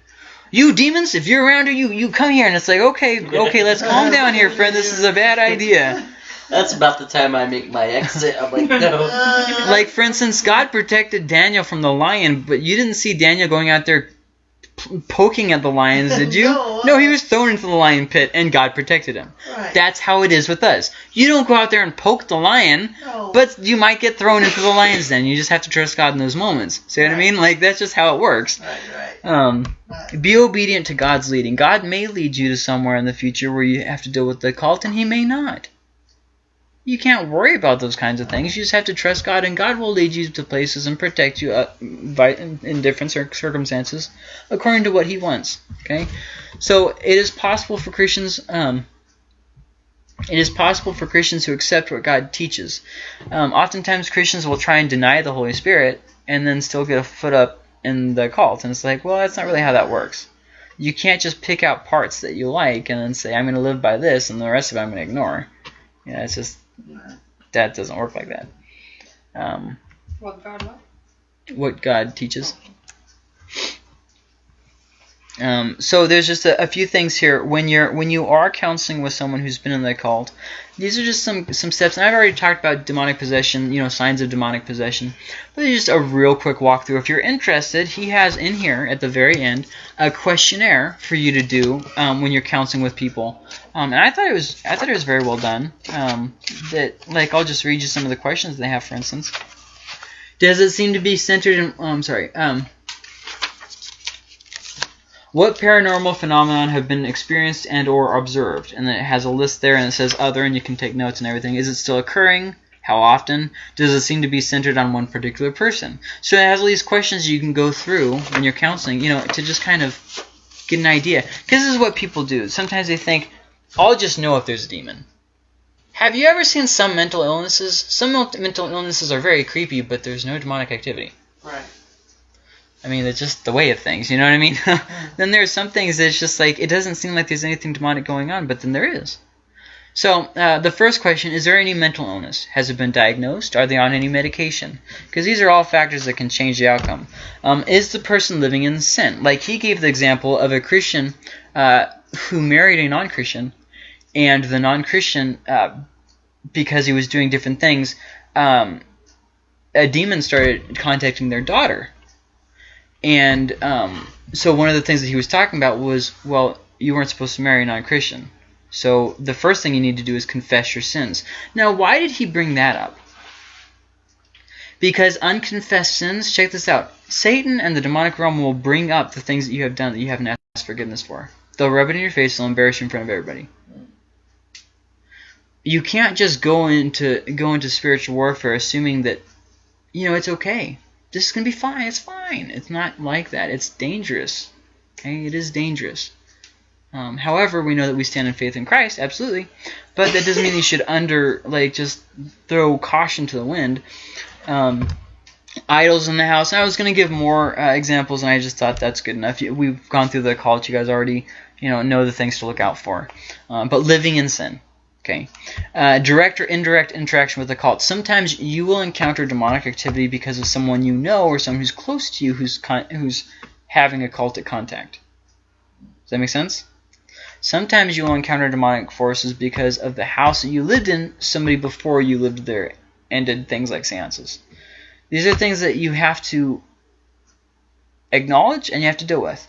you demons, if you're around here, you you come here, and it's like, okay, okay, let's calm down here, friend. This is a bad idea. That's about the time I make my exit. I'm like, no. Like for instance, God protected Daniel from the lion, but you didn't see Daniel going out there poking at the lions, did you? No. no, he was thrown into the lion pit, and God protected him. Right. That's how it is with us. You don't go out there and poke the lion, No. but you might get thrown into the lion's den. You just have to trust God in those moments. See what I mean? Like that's just how it works. Right. Right. Um, Right. be obedient to God's leading. God may lead you to somewhere in the future where you have to deal with the cult, and He may not. You can't worry about those kinds of things. You just have to trust God, and God will lead you to places and protect you uh, by, in, in different cir- circumstances according to what He wants. Okay, so it is possible for Christians. Um, it is possible for Christians who accept what God teaches. Um, oftentimes, Christians will try and deny the Holy Spirit and then still get a foot up in the cult. And it's like, well, that's not really how that works. You can't just pick out parts that you like and then say, I'm going to live by this, and the rest of it I'm going to ignore. Yeah, it's just, that doesn't work like that. Um, What God what? what God teaches. Um, so there's just a, a few things here when you're when you are counseling with someone who's been in the cult. These are just some some steps, and I've already talked about demonic possession, you know, signs of demonic possession. But it's just a real quick walkthrough. If you're interested, he has in here at the very end a questionnaire for you to do um, when you're counseling with people. Um, and I thought it was I thought it was very well done. Um, that like I'll just read you some of the questions they have, for instance. Does it seem to be centered in? Oh, I'm sorry. Um, what paranormal phenomenon have been experienced and or observed? And then it has a list there and it says other and you can take notes and everything. Is it still occurring? How often? Does it seem to be centered on one particular person? So it has all these questions you can go through when you're counseling, you know, to just kind of get an idea. Because this is what people do. Sometimes they think, I'll just know if there's a demon. Have you ever seen some mental illnesses? Some mental illnesses are very creepy, but there's no demonic activity. Right. I mean, it's just the way of things, you know what I mean? then there's some things that's just like, it doesn't seem like there's anything demonic going on, but then there is. So, uh, the first question, is there any mental illness? Has it been diagnosed? Are they on any medication? Because these are all factors that can change the outcome. Um, is the person living in sin? Like he gave the example of a Christian uh, who married a non-Christian, and the non-Christian, uh, because he was doing different things, um, a demon started contacting their daughter. And um, so one of the things that he was talking about was, well, you weren't supposed to marry a non-Christian. So the first thing you need to do is confess your sins. Now, why did he bring that up? Because unconfessed sins, check this out. Satan and the demonic realm will bring up the things that you have done that you haven't asked forgiveness for. They'll rub it in your face, they'll embarrass you in front of everybody. You can't just go into go into spiritual warfare assuming that you know it's okay. This is gonna be fine. It's fine. It's not like that. It's dangerous. Okay, it is dangerous. Um, however, we know that we stand in faith in Christ, absolutely, but that doesn't mean you should under like just throw caution to the wind. Um, idols in the house. I was going to give more uh, examples, and I just thought that's good enough. We've gone through the call cult. You guys already, you know, know the things to look out for. Um, but living in sin. Okay. Uh, direct or indirect interaction with the cult. Sometimes you will encounter demonic activity because of someone you know or someone who's close to you who's who's having a cultic contact. Does that make sense? Sometimes you will encounter demonic forces because of the house that you lived in, somebody before you lived there and did things like seances. These are things that you have to acknowledge and you have to deal with.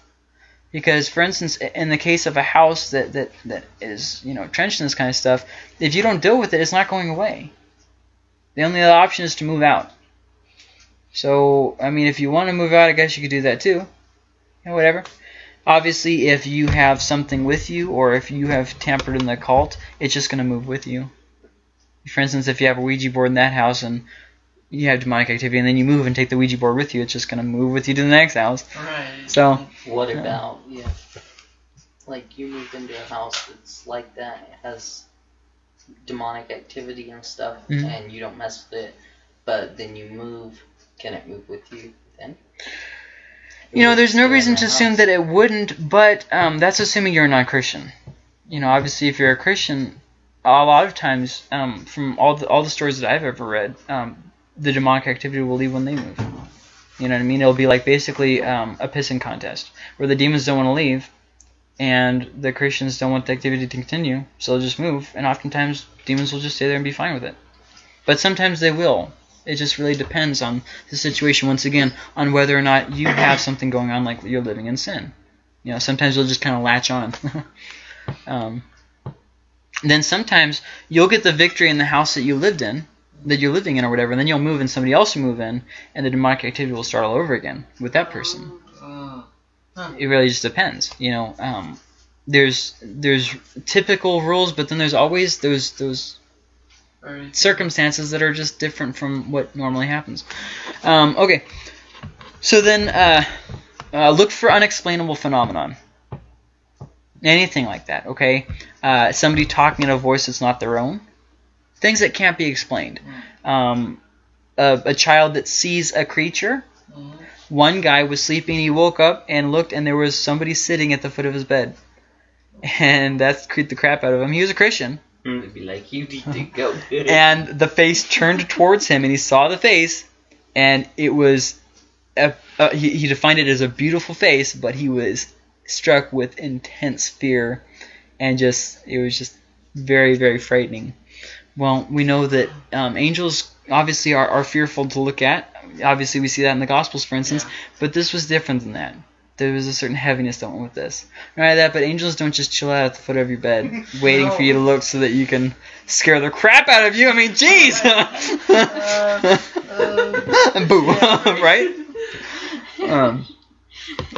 Because, for instance, in the case of a house that, that, that is, you know, trenched in this kind of stuff, if you don't deal with it, it's not going away. The only other option is to move out. So, I mean, if you want to move out, I guess you could do that too. Know, whatever. Obviously, if you have something with you, or if you have tampered in the occult, it's just going to move with you. For instance, if you have a Ouija board in that house and you have demonic activity, and then you move and take the Ouija board with you, it's just going to move with you to the next house. Right. So, What Yeah. about if, like, you moved into a house that's like that, it has demonic activity and stuff, Mhm. and you don't mess with it, but then you move, can it move with you then? you know, Would it there's no reason the to assume that it wouldn't, but um, that's assuming you're a non-Christian. You know, obviously, if you're a Christian, a lot of times, um, from all the all the stories that I've ever read, um, the demonic activity will leave when they move. You know what I mean? It'll be like basically um, a pissing contest where the demons don't want to leave, and the Christians don't want the activity to continue, so they'll just move. And oftentimes, demons will just stay there and be fine with it. But sometimes they will. It just really depends on the situation. Once again, on whether or not you have something going on, like you're living in sin. You know, sometimes you'll just kind of latch on. um, then sometimes you'll get the victory in the house that you lived in, that you're living in or whatever, and then you'll move and somebody else will move in, and the demonic activity will start all over again with that person. Uh, It really just depends. You know, um, there's there's typical rules, but then there's always those those circumstances that are just different from what normally happens. Um, okay, so then uh, uh, look for unexplainable phenomenon. Anything like that, okay? Uh, somebody talking in a voice that's not their own. Things that can't be explained. Um, a, a child that sees a creature. Mhm. One guy was sleeping, he woke up and looked, and there was somebody sitting at the foot of his bed. And that creeped the crap out of him. He was a Christian. It'd be like, you need to go. and the face turned towards him, and he saw the face, and it was, a, uh, he, he defined it as a beautiful face, but he was struck with intense fear, and just it was just very very frightening. Well, we know that um, angels obviously are, are fearful to look at. Obviously, we see that in the Gospels, for instance, Yeah. but this was different than that. There was a certain heaviness that went with this. Not only that, but angels don't just chill out at the foot of your bed, waiting for you to look so that you can scare the crap out of you. I mean, jeez. uh, Boo, right? Um,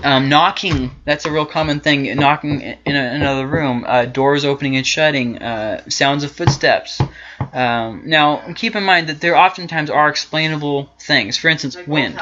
Um, knocking, that's a real common thing. Knocking in a, another room, uh, doors opening and shutting, uh, sounds of footsteps. Um, now, keep in mind that there oftentimes are explainable things. For instance, Like wind.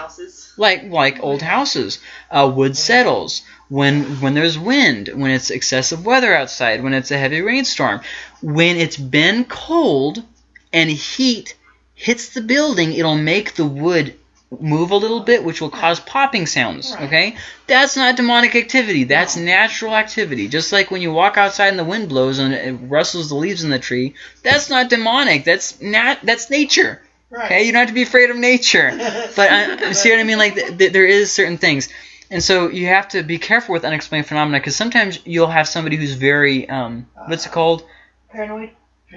like like old houses. Uh, wood settles when when there's wind, when it's excessive weather outside, when it's a heavy rainstorm, when it's been cold and heat hits the building, it'll make the wood move a little bit, which will cause popping sounds. Right. Okay, that's not demonic activity. That's natural activity. Just like when you walk outside and the wind blows and it rustles the leaves in the tree, that's not demonic. That's nat. That's nature. Right. Okay, you don't have to be afraid of nature. But I, see what I mean? Like th- th- there is certain things, and so you have to be careful with unexplained phenomena because sometimes you'll have somebody who's very um, what's it called? Paranoid.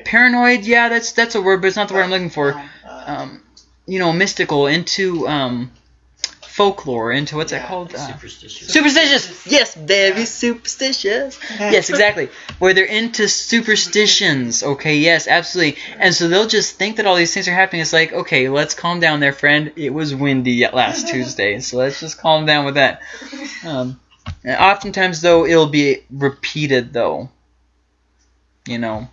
Paranoid. Yeah, that's that's a word, but it's not the word I'm looking for. Uh, Um, you know, mystical into um, folklore, into what's that Yeah, called? Uh, Superstitious. Superstitious. Yes, baby, superstitious. Yes, exactly. Where they're into superstitions. Okay, yes, absolutely. And so they'll just think that all these things are happening. It's like, okay, let's calm down there, friend. It was windy last Tuesday, so let's just calm down with that. Um, and oftentimes, though, it'll be repeated, though. You know,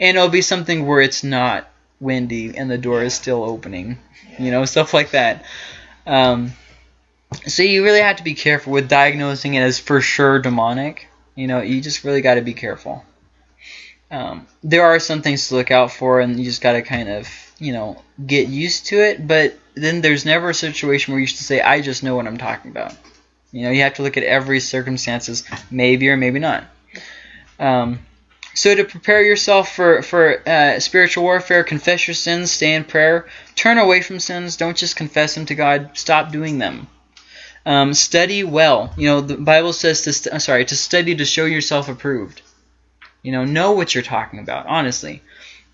and it'll be something where it's not windy and the door is still opening. You know, stuff like that. Um, so you really have to be careful with diagnosing it as for sure demonic. You know, you just really got to be careful. Um, there are some things to look out for, and you just got to kind of, you know, get used to it. But then there's never a situation where you should say, "I just know what I'm talking about." You know, you have to look at every circumstances, maybe or maybe not. Um, so to prepare yourself for for uh, spiritual warfare, confess your sins, stay in prayer, turn away from sins. Don't just confess them to God. Stop doing them. Um, study well. You know, the Bible says to sorry to study to show yourself approved. You know, know what you're talking about, honestly,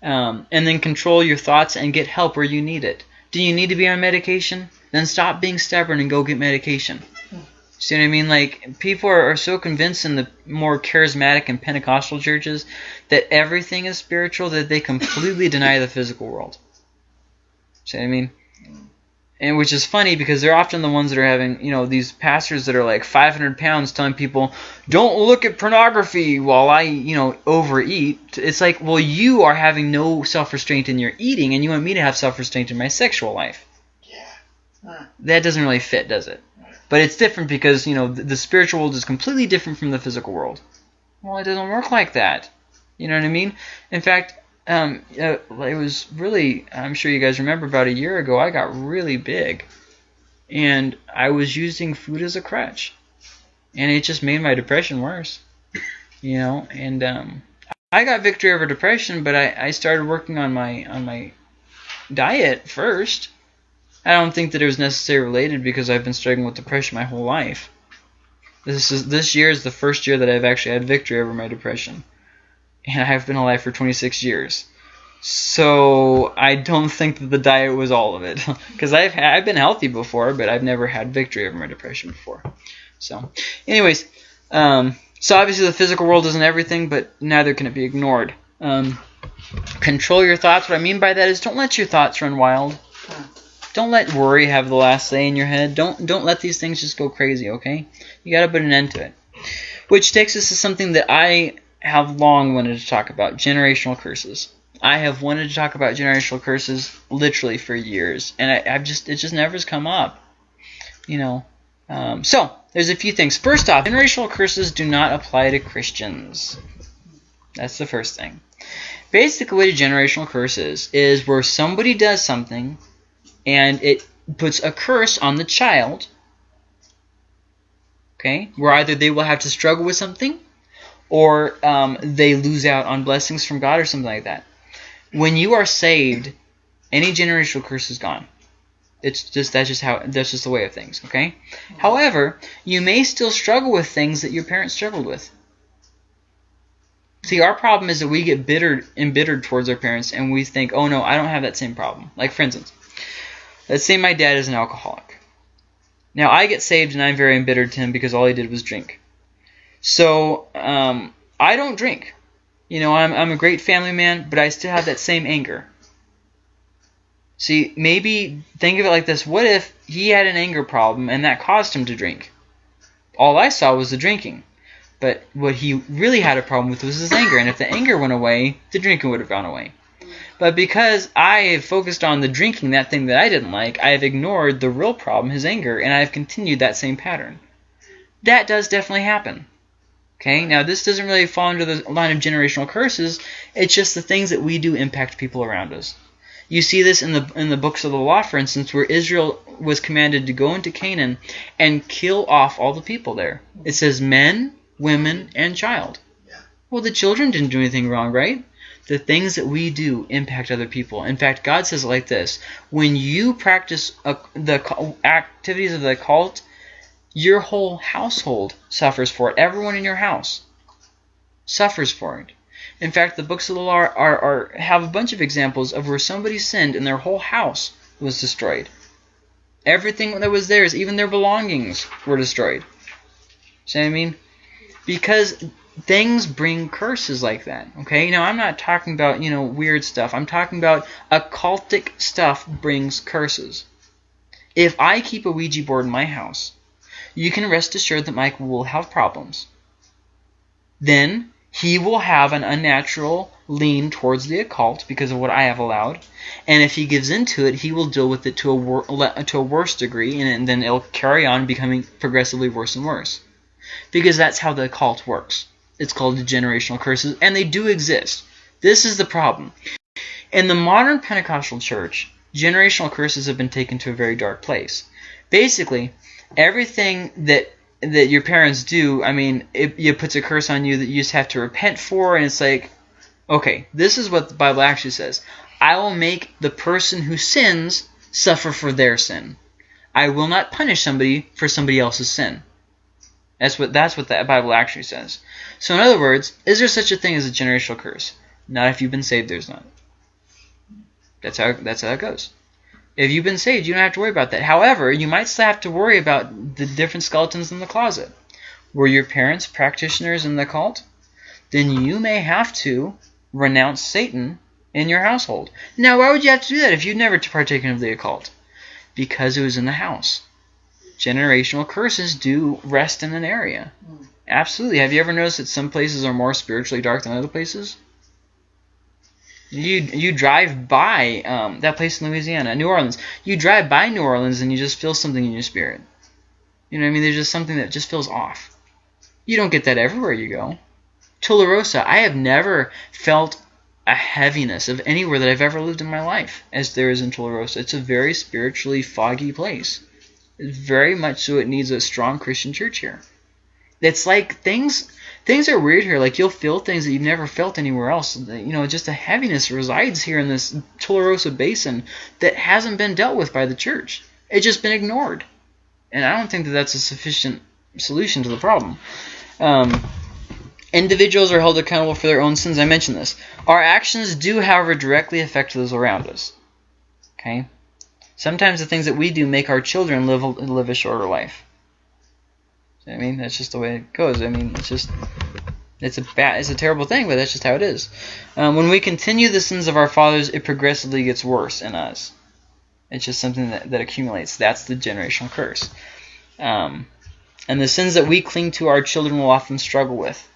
um, and then control your thoughts and get help where you need it. Do you need to be on medication? Then stop being stubborn and go get medication. See what I mean? Like people are, are so convinced in the more charismatic and Pentecostal churches that everything is spiritual that they completely deny the physical world. See what I mean? And which is funny because they're often the ones that are having, you know, these pastors that are like 500 pounds telling people, don't look at pornography while I, you know, overeat. It's like, well, you are having no self restraint in your eating, and you want me to have self restraint in my sexual life. yeah. That doesn't really fit, does it? But it's different because, you know, the, the spiritual world is completely different from the physical world. Well, it doesn't work like that. You know what I mean? In fact, um, uh, it was really, I'm sure you guys remember about a year ago, I got really big. And I was using food as a crutch. And it just made my depression worse. You know, and um, I got victory over depression, but I, I started working on my on my diet first. I don't think that it was necessarily related because I've been struggling with depression my whole life. This is this year is the first year that I've actually had victory over my depression, and I have been alive for 26 years. So I don't think that the diet was all of it, because I've had, I've been healthy before, but I've never had victory over my depression before. So, anyways, um, so obviously the physical world isn't everything, but neither can it be ignored. Um, control your thoughts. What I mean by that is don't let your thoughts run wild. Don't let worry have the last say in your head. Don't don't let these things just go crazy, okay? You got to put an end to it. Which takes us to something that I have long wanted to talk about, generational curses. I have wanted to talk about generational curses literally for years, and I, I've just it just never has come up. You know, um, so there's a few things. First off, generational curses do not apply to Christians. That's the first thing. Basically, what a generational curse is is where somebody does something, and it puts a curse on the child. Okay, where either they will have to struggle with something, or um, they lose out on blessings from God or something like that. When you are saved, any generational curse is gone. It's just that's just how that's just the way of things. Okay. However, you may still struggle with things that your parents struggled with. See, our problem is that we get bittered, embittered towards our parents, and we think, "Oh no, I don't have that same problem." Like, for instance, let's say my dad is an alcoholic. Now, I get saved, and I'm very embittered to him because all he did was drink. So, um, I don't drink. You know, I'm I'm a great family man, but I still have that same anger. See, maybe think of it like this: What if he had an anger problem, and that caused him to drink? All I saw was the drinking. But what he really had a problem with was his anger. And if the anger went away, the drinking would have gone away. But because I have focused on the drinking, that thing that I didn't like, I have ignored the real problem, his anger, and I have continued that same pattern. That does definitely happen. Okay, now this doesn't really fall under the line of generational curses. It's just the things that we do impact people around us. You see this in the in the books of the law, for instance, where Israel was commanded to go into Canaan and kill off all the people there. It says men, women, and child. Well, the children didn't do anything wrong, right? The things that we do impact other people. In fact, God says like this: When you practice a, the activities of the cult, your whole household suffers for it. Everyone in your house suffers for it. In fact, the books of the law are, are, are have a bunch of examples of where somebody sinned and their whole house was destroyed. Everything that was theirs, even their belongings, were destroyed. See what I mean? Because things bring curses like that. Okay? Now I'm not talking about, you know, weird stuff. I'm talking about occultic stuff brings curses. If I keep a Ouija board in my house, you can rest assured that Mike will have problems. Then he will have an unnatural lean towards the occult because of what I have allowed. And if he gives into it, he will deal with it to a, wor- to a worse degree, and, and then it'll carry on becoming progressively worse and worse. Because that's how the occult works. It's called generational curses, and they do exist. This is the problem. In the modern Pentecostal church, generational curses have been taken to a very dark place. Basically, everything that that your parents do, I mean, it, it puts a curse on you that you just have to repent for, and it's like, okay, this is what the Bible actually says. I will make the person who sins suffer for their sin. I will not punish somebody for somebody else's sin. That's what that's what the Bible actually says. So in other words, is there such a thing as a generational curse? Not if you've been saved, there's not. That's how that's how it goes. If you've been saved, you don't have to worry about that. However, you might still have to worry about the different skeletons in the closet. Were your parents practitioners in the cult? Then you may have to renounce Satan in your household. Now, why would you have to do that if you'd never partaken of the occult? Because it was in the house. Generational curses do rest in an area. Absolutely. Have you ever noticed that some places are more spiritually dark than other places? You you drive by um, that place in Louisiana, New Orleans. You drive by New Orleans and you just feel something in your spirit. You know what I mean? There's just something that just feels off. You don't get that everywhere you go. Tularosa, I have never felt a heaviness of anywhere that I've ever lived in my life as there is in Tularosa. It's a very spiritually foggy place. Very much so it needs a strong Christian church here. It's like things things are weird here. Like you'll feel things that you've never felt anywhere else. You know, just a heaviness resides here in this Tularosa basin that hasn't been dealt with by the church. It's just been ignored, and I don't think that that's a sufficient solution to the problem. Um, individuals are held accountable for their own sins. I mentioned this. Our actions do, however, directly affect those around us. Okay. Sometimes the things that we do make our children live a, live a shorter life. I mean, that's just the way it goes. I mean, it's just it's a bad, it's a terrible thing, but that's just how it is. Um, when we continue the sins of our fathers, it progressively gets worse in us. It's just something that, that accumulates. That's the generational curse. Um, and the sins that we cling to, our children will often struggle with.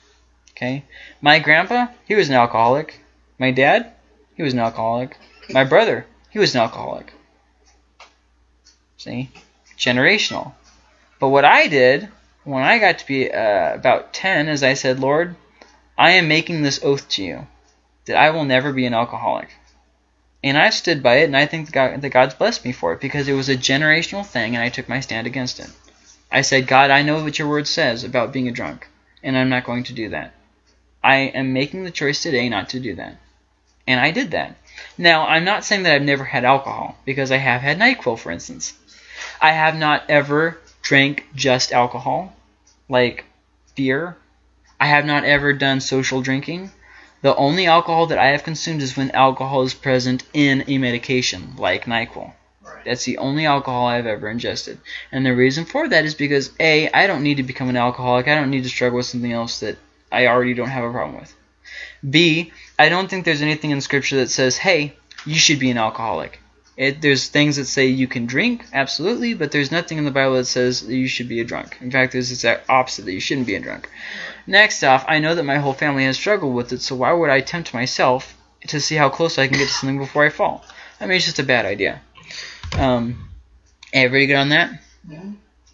Okay, my grandpa, he was an alcoholic. My dad, he was an alcoholic. My brother, he was an alcoholic. See, generational. But what I did when I got to be uh, about 10 is I said, Lord, I am making this oath to you that I will never be an alcoholic. And I stood by it, and I think that, God, that God's blessed me for it because it was a generational thing, and I took my stand against it. I said, God, I know what your word says about being a drunk, and I'm not going to do that. I am making the choice today not to do that. And I did that. Now, I'm not saying that I've never had alcohol, because I have had NyQuil, for instance. I have not ever drank just alcohol, like beer. I have not ever done social drinking. The only alcohol that I have consumed is when alcohol is present in a medication, like NyQuil. Right. That's the only alcohol I've ever ingested. And the reason for that is because A, I don't need to become an alcoholic. I don't need to struggle with something else that I already don't have a problem with. B, I don't think there's anything in scripture that says, hey, you should be an alcoholic. It, there's things that say you can drink, absolutely, but there's nothing in the Bible that says that you should be a drunk. In fact, there's the exact opposite that you shouldn't be a drunk. Next off, I know that my whole family has struggled with it, so why would I tempt myself to see how close I can get to something before I fall? I mean, it's just a bad idea. Um, everybody good on that? Yeah.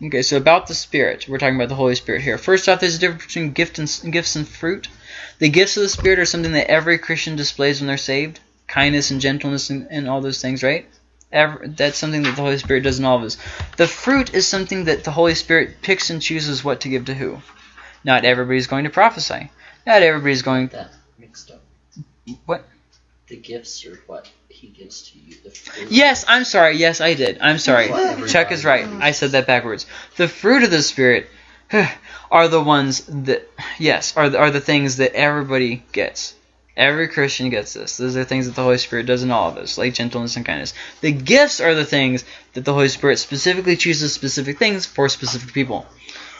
Okay, so about the Spirit, we're talking about the Holy Spirit here. First off, there's a difference between gift and, gifts and fruit. The gifts of the Spirit are something that every Christian displays when they're saved. Kindness and gentleness and, and all those things, right? Ever, that's something that the Holy Spirit does in all of us. The fruit is something that the Holy Spirit picks and chooses what to give to who. Not everybody's going to prophesy. Not everybody's going. That mixed up. What? The gifts are what he gives to you. The fruit. Yes, I'm sorry. Yes, I did. I'm sorry. What? Chuck is right. I said that backwards. The fruit of the Spirit are the ones that, yes, are the, are the things that everybody gets. Every Christian gets this. Those are things that the Holy Spirit does in all of us, like gentleness and kindness. The gifts are the things that the Holy Spirit specifically chooses specific things for specific people.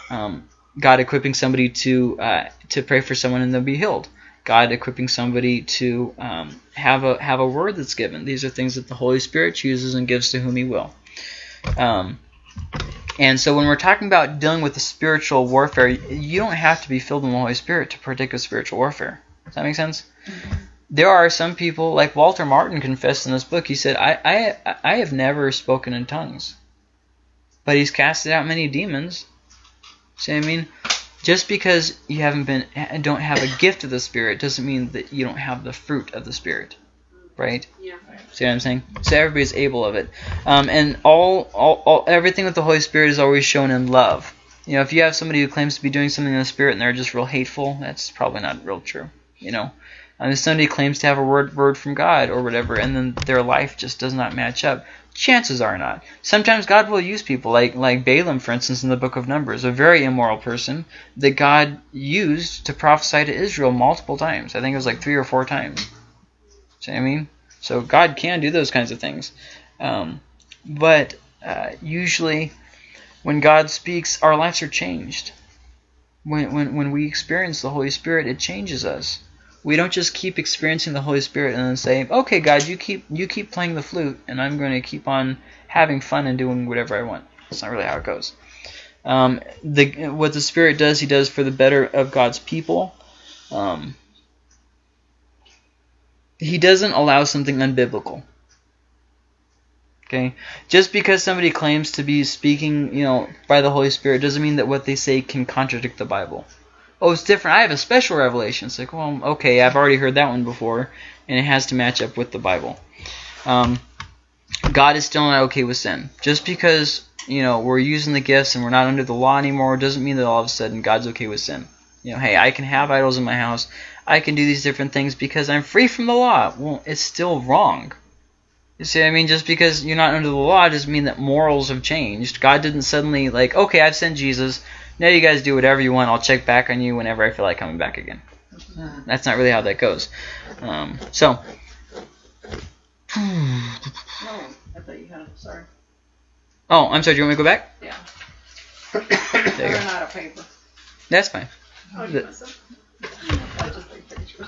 Um, God equipping somebody to uh, to pray for someone and they'll be healed. God equipping somebody to um, have a have a word that's given. These are things that the Holy Spirit chooses and gives to whom He will. Um, and so when we're talking about dealing with the spiritual warfare, you don't have to be filled with the Holy Spirit to partake of spiritual warfare. Does that make sense? There are some people, like Walter Martin confessed in this book, he said, I, I, I have never spoken in tongues. But he's casted out many demons. See what I mean? Just because you haven't been don't have a gift of the Spirit doesn't mean that you don't have the fruit of the Spirit. Right? Yeah. See what I'm saying? So everybody's able of it, um, and all, all, all, everything with the Holy Spirit is always shown in love. You know, if you have somebody who claims to be doing something in the Spirit and they're just real hateful, that's probably not real true. You know, um, if somebody claims to have a word word from God or whatever, and then their life just does not match up, chances are not. Sometimes God will use people, like like Balaam, for instance, in the Book of Numbers, a very immoral person that God used to prophesy to Israel multiple times. I think it was like three or four times. See what I mean? So God can do those kinds of things. Um, but uh, usually, when God speaks, our lives are changed. When, when, when we experience the Holy Spirit, it changes us. We don't just keep experiencing the Holy Spirit and then say, "Okay, God, you keep you keep playing the flute, and I'm going to keep on having fun and doing whatever I want." That's not really how it goes. Um, the what the Spirit does, He does for the better of God's people. Um, he doesn't allow something unbiblical. Okay? Just because somebody claims to be speaking, you know, by the Holy Spirit doesn't mean that what they say can contradict the Bible. Oh, it's different. I have a special revelation. It's like, well, okay, I've already heard that one before, and it has to match up with the Bible. Um, God is still not okay with sin. Just because, you know, we're using the gifts and we're not under the law anymore doesn't mean that all of a sudden God's okay with sin. You know, hey, I can have idols in my house. I can do these different things because I'm free from the law. Well, it's still wrong. You see, I mean, just because you're not under the law doesn't mean that morals have changed. God didn't suddenly like, okay, I've sent Jesus. Now you guys do whatever you want. I'll check back on you whenever I feel like coming back again. That's not really how that goes. Um, so, No, I thought you had it. Sorry. oh, I'm sorry. Do you want me to go back? Yeah. There you go. out of paper. That's fine. Oh, The- you must have. I just take pictures.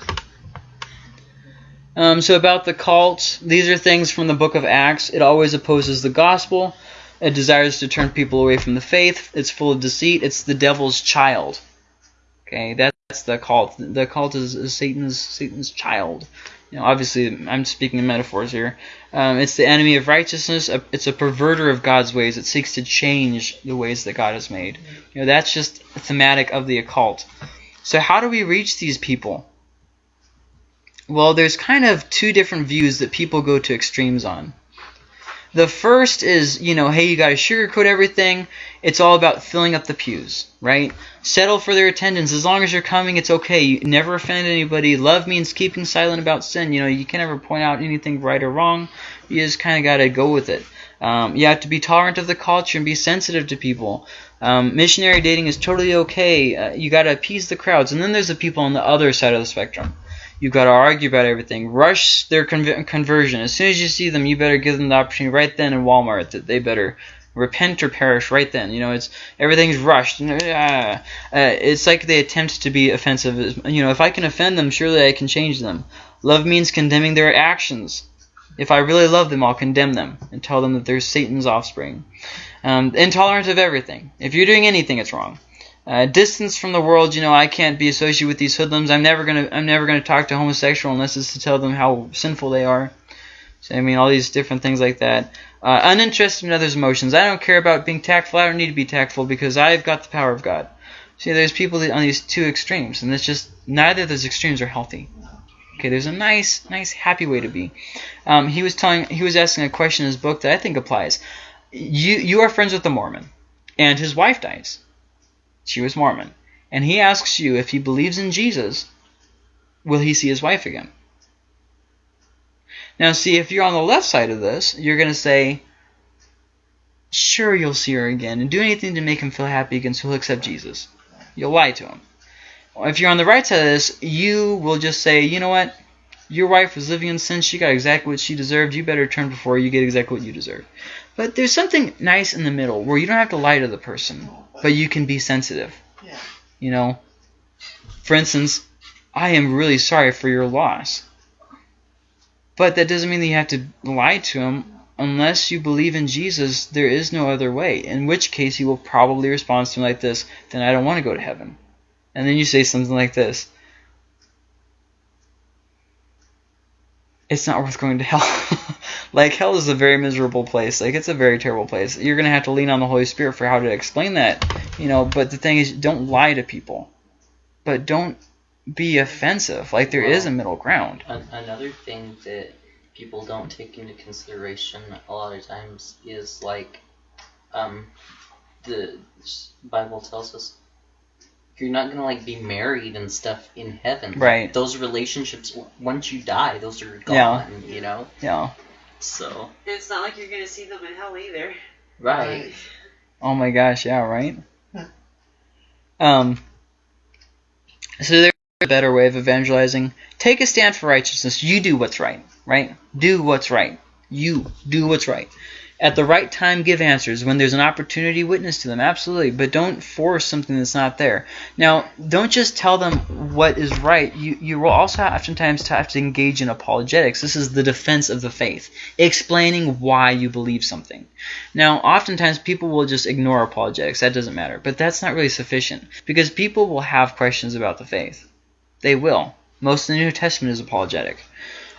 Um, so about the cult, these are things from the book of Acts. It always opposes the gospel. It desires to turn people away from the faith. It's full of deceit. It's the devil's child. Okay, that's the cult. The cult is, is Satan's Satan's child. You know, obviously, I'm speaking in metaphors here. Um, it's the enemy of righteousness. It's a perverter of God's ways. It seeks to change the ways that God has made. You know, that's just thematic of the occult. So how do we reach these people? Well, there's kind of two different views that people go to extremes on. The first is, you know, hey, you got to sugarcoat everything. It's all about filling up the pews, right? Settle for their attendance. As long as you're coming, it's okay. You never offend anybody. Love means keeping silent about sin. You know, you can never point out anything right or wrong. You just kind of got to go with it. Um, you have to be tolerant of the culture and be sensitive to people. Um, missionary dating is totally okay. Uh, you got to appease the crowds. And then there's the people on the other side of the spectrum. You've got to argue about everything. Rush their conv- conversion. As soon as you see them, you better give them the opportunity right then in Walmart that they better repent or perish right then. You know, it's everything's rushed. And, uh, uh, it's like they attempt to be offensive. You know, if I can offend them, surely I can change them. Love means condemning their actions. If I really love them, I'll condemn them and tell them that they're Satan's offspring. Um, intolerant of everything. If you're doing anything, it's wrong. Uh, distance from the world, you know, I can't be associated with these hoodlums. I'm never gonna, I'm never gonna talk to homosexual unless it's to tell them how sinful they are. So I mean, all these different things like that. Uh, uninterested in others' emotions. I don't care about being tactful. I don't need to be tactful because I've got the power of God. See, there's people on these two extremes, and it's just neither of those extremes are healthy. Okay, there's a nice, nice, happy way to be. Um, he was telling, he was asking a question in his book that I think applies. You, you are friends with a Mormon, and his wife dies. She was Mormon, and he asks you if he believes in Jesus, will he see his wife again? Now, see, if you're on the left side of this, you're going to say, sure, you'll see her again, and do anything to make him feel happy again so he'll accept Jesus. You'll lie to him. If you're on the right side of this, you will just say, you know what? Your wife was living in sin. She got exactly what she deserved. You better turn before you get exactly what you deserve. But there's something nice in the middle where you don't have to lie to the person, but you can be sensitive. Yeah. You know, for instance, I am really sorry for your loss. But that doesn't mean that you have to lie to him unless you believe in Jesus. There is no other way. In which case, he will probably respond to something like this: "Then I don't want to go to heaven." And then you say something like this: "It's not worth going to hell." like hell is a very miserable place. Like it's a very terrible place. You're gonna have to lean on the Holy Spirit for how to explain that. You know. But the thing is, don't lie to people. But don't be offensive. Like there is a middle ground. An- another thing that people don't take into consideration a lot of times is like, um, the Bible tells us you're not gonna like be married and stuff in heaven. Right. Those relationships, once you die, those are gone. Yeah. You know. Yeah. So. It's not like you're gonna see them in hell either. Right. Oh my gosh, yeah, right? Um so there's a better way of evangelizing. Take a stand for righteousness. You do what's right, right? Do what's right. You do what's right. At the right time, give answers. When there's an opportunity, witness to them. Absolutely. But don't force something that's not there. Now, don't just tell them what is right. You, you will also oftentimes have to engage in apologetics. This is the defense of the faith, explaining why you believe something. Now, oftentimes people will just ignore apologetics. That doesn't matter. But that's not really sufficient because people will have questions about the faith. They will. Most of the New Testament is apologetic.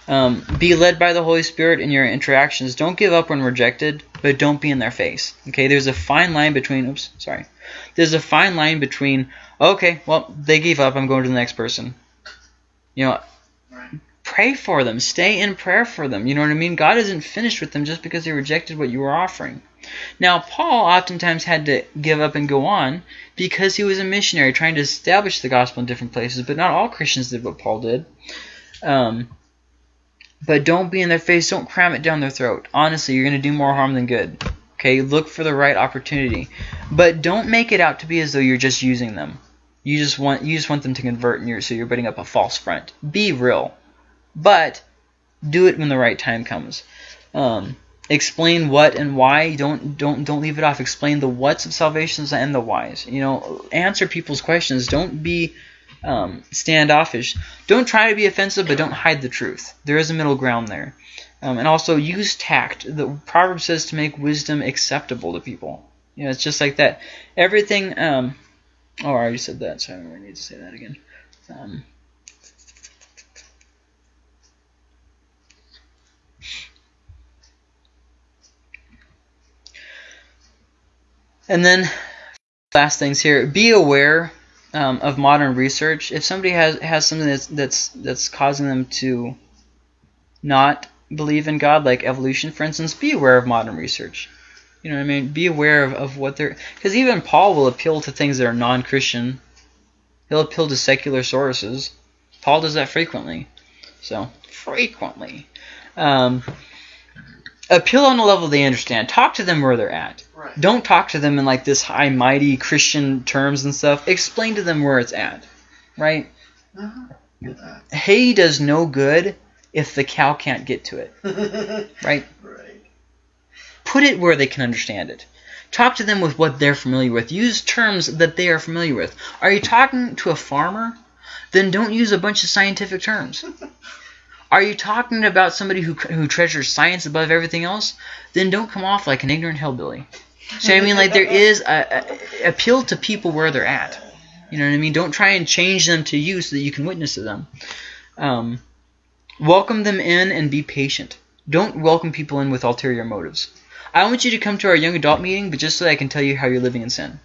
Um, be led by the Holy Spirit in your interactions. Don't give up when rejected, but don't be in their face. Okay, there's a fine line between. Oops, sorry. There's a fine line between. Okay, well they gave up. I'm going to the next person. You know, pray for them. Stay in prayer for them. You know what I mean? God isn't finished with them just because they rejected what you were offering. Now, Paul oftentimes had to give up and go on because he was a missionary trying to establish the gospel in different places, but not all Christians did what Paul did. Um, but don't be in their face. Don't cram it down their throat. Honestly, you're going to do more harm than good. Okay, look for the right opportunity, but don't make it out to be as though you're just using them. You just want you just want them to convert, and you're so you're putting up a false front. Be real, but do it when the right time comes. Um, explain what and why. Don't don't don't leave it off. Explain the whats of salvation and the whys. You know, answer people's questions. Don't be um, standoffish. Don't try to be offensive, but don't hide the truth. There is a middle ground there. Um, and also use tact. The proverb says to make wisdom acceptable to people. You know, it's just like that. Everything. Um, oh, I already said that, so I don't really need to say that again. Um, and then, last things here. Be aware um, of modern research. If somebody has has something that's that's that's causing them to not believe in God, like evolution, for instance, be aware of modern research. You know what I mean? Be aware of, of what they're because even Paul will appeal to things that are non-Christian. He'll appeal to secular sources. Paul does that frequently. So frequently, um, appeal on a level they understand. Talk to them where they're at. Right. Don't talk to them in like this high mighty Christian terms and stuff. Explain to them where it's at. Right? Uh-huh. Hay does no good if the cow can't get to it. Right? right. Put it where they can understand it. Talk to them with what they're familiar with. Use terms that they are familiar with. Are you talking to a farmer? Then don't use a bunch of scientific terms. Are you talking about somebody who who treasures science above everything else? Then don't come off like an ignorant hillbilly. So I mean, like there is a, a appeal to people where they're at. You know what I mean? Don't try and change them to you so that you can witness to them. Um, welcome them in and be patient. Don't welcome people in with ulterior motives. I want you to come to our young adult meeting, but just so that I can tell you how you're living in sin.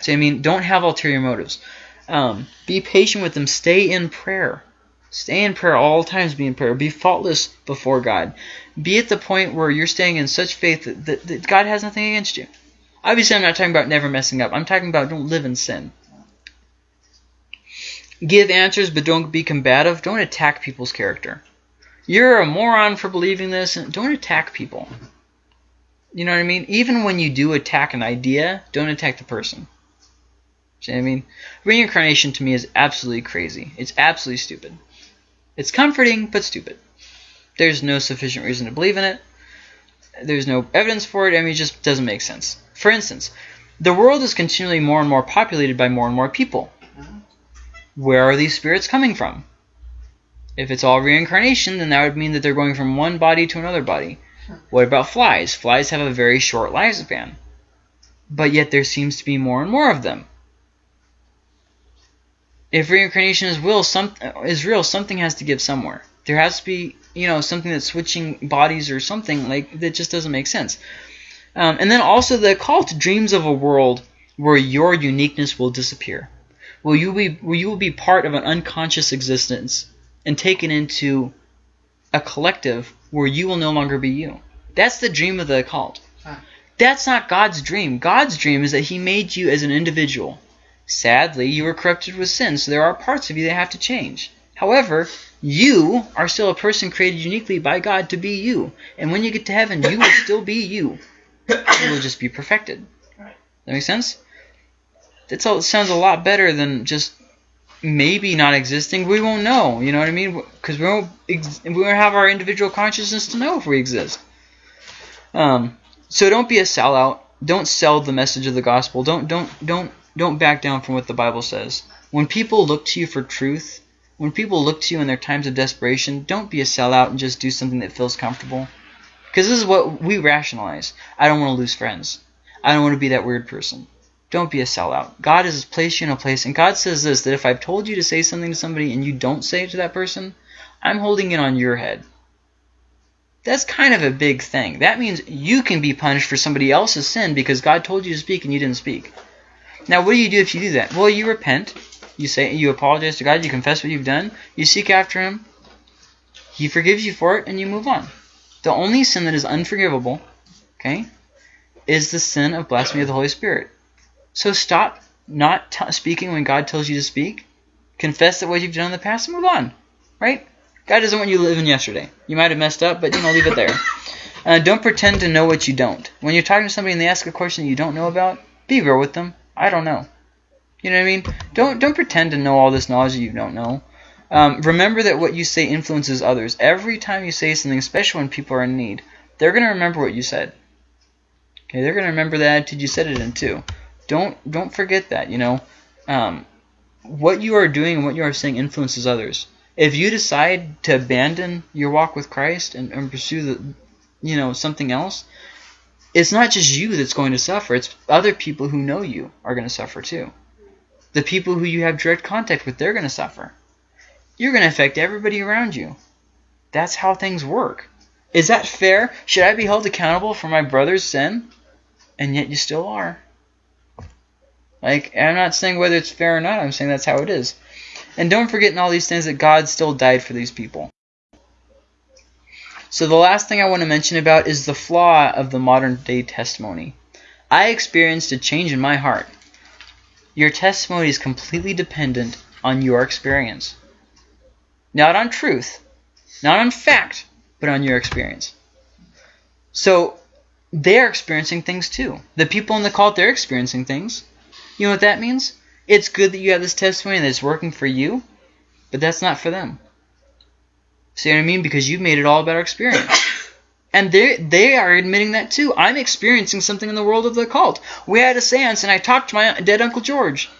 So I mean, don't have ulterior motives. Um, be patient with them. Stay in prayer. Stay in prayer all times. Be in prayer. Be faultless before God. Be at the point where you're staying in such faith that, that, that God has nothing against you. Obviously, I'm not talking about never messing up. I'm talking about don't live in sin. Give answers, but don't be combative. Don't attack people's character. You're a moron for believing this. and Don't attack people. You know what I mean? Even when you do attack an idea, don't attack the person. See what I mean? Reincarnation to me is absolutely crazy. It's absolutely stupid. It's comforting, but stupid. There's no sufficient reason to believe in it. There's no evidence for it. I mean, it just doesn't make sense. For instance, the world is continually more and more populated by more and more people. Where are these spirits coming from? If it's all reincarnation, then that would mean that they're going from one body to another body. What about flies? Flies have a very short lifespan. But yet there seems to be more and more of them. If reincarnation is will, some is real, something has to give somewhere. There has to be, you know, something that's switching bodies or something like that just doesn't make sense. Um, and then also the cult dreams of a world where your uniqueness will disappear. Will you be will you will be part of an unconscious existence and taken into a collective where you will no longer be you. That's the dream of the occult. Huh. That's not God's dream. God's dream is that He made you as an individual. Sadly, you were corrupted with sin, so there are parts of you that have to change. However, you are still a person created uniquely by God to be you. And when you get to heaven, you will still be you. You will just be perfected. That makes sense? That all sounds a lot better than just maybe not existing. We won't know. You know what I mean? Because we won't we won't have our individual consciousness to know if we exist. Um, so don't be a sellout. Don't sell the message of the gospel. Don't don't don't don't back down from what the Bible says. When people look to you for truth, when people look to you in their times of desperation, don't be a sellout and just do something that feels comfortable. Because this is what we rationalize. I don't want to lose friends. I don't want to be that weird person. Don't be a sellout. God has placed you in a place, and God says this that if I've told you to say something to somebody and you don't say it to that person, I'm holding it on your head. That's kind of a big thing. That means you can be punished for somebody else's sin because God told you to speak and you didn't speak. Now, what do you do if you do that? Well, you repent. You say you apologize to God. You confess what you've done. You seek after Him. He forgives you for it, and you move on. The only sin that is unforgivable, okay, is the sin of blasphemy of the Holy Spirit. So stop not speaking when God tells you to speak. Confess that what you've done in the past and move on. Right? God doesn't want you living yesterday. You might have messed up, but you know, leave it there. Uh, don't pretend to know what you don't. When you're talking to somebody and they ask a question you don't know about, be real with them. I don't know. You know what I mean? Don't don't pretend to know all this knowledge you don't know. Um, remember that what you say influences others. Every time you say something, especially when people are in need, they're gonna remember what you said. Okay, they're gonna remember the attitude you said it in too. Don't don't forget that. You know, um, what you are doing and what you are saying influences others. If you decide to abandon your walk with Christ and, and pursue the, you know, something else, it's not just you that's going to suffer. It's other people who know you are going to suffer too. The people who you have direct contact with, they're going to suffer. You're going to affect everybody around you. That's how things work. Is that fair? Should I be held accountable for my brother's sin? And yet you still are. Like, I'm not saying whether it's fair or not, I'm saying that's how it is. And don't forget in all these things that God still died for these people. So the last thing I want to mention about is the flaw of the modern day testimony. I experienced a change in my heart. Your testimony is completely dependent on your experience. Not on truth, not on fact, but on your experience. So they're experiencing things too. The people in the cult, they're experiencing things. You know what that means? It's good that you have this testimony and it's working for you, but that's not for them. See what I mean? Because you've made it all about experience. And they they are admitting that too. I'm experiencing something in the world of the occult. We had a seance and I talked to my dead Uncle George.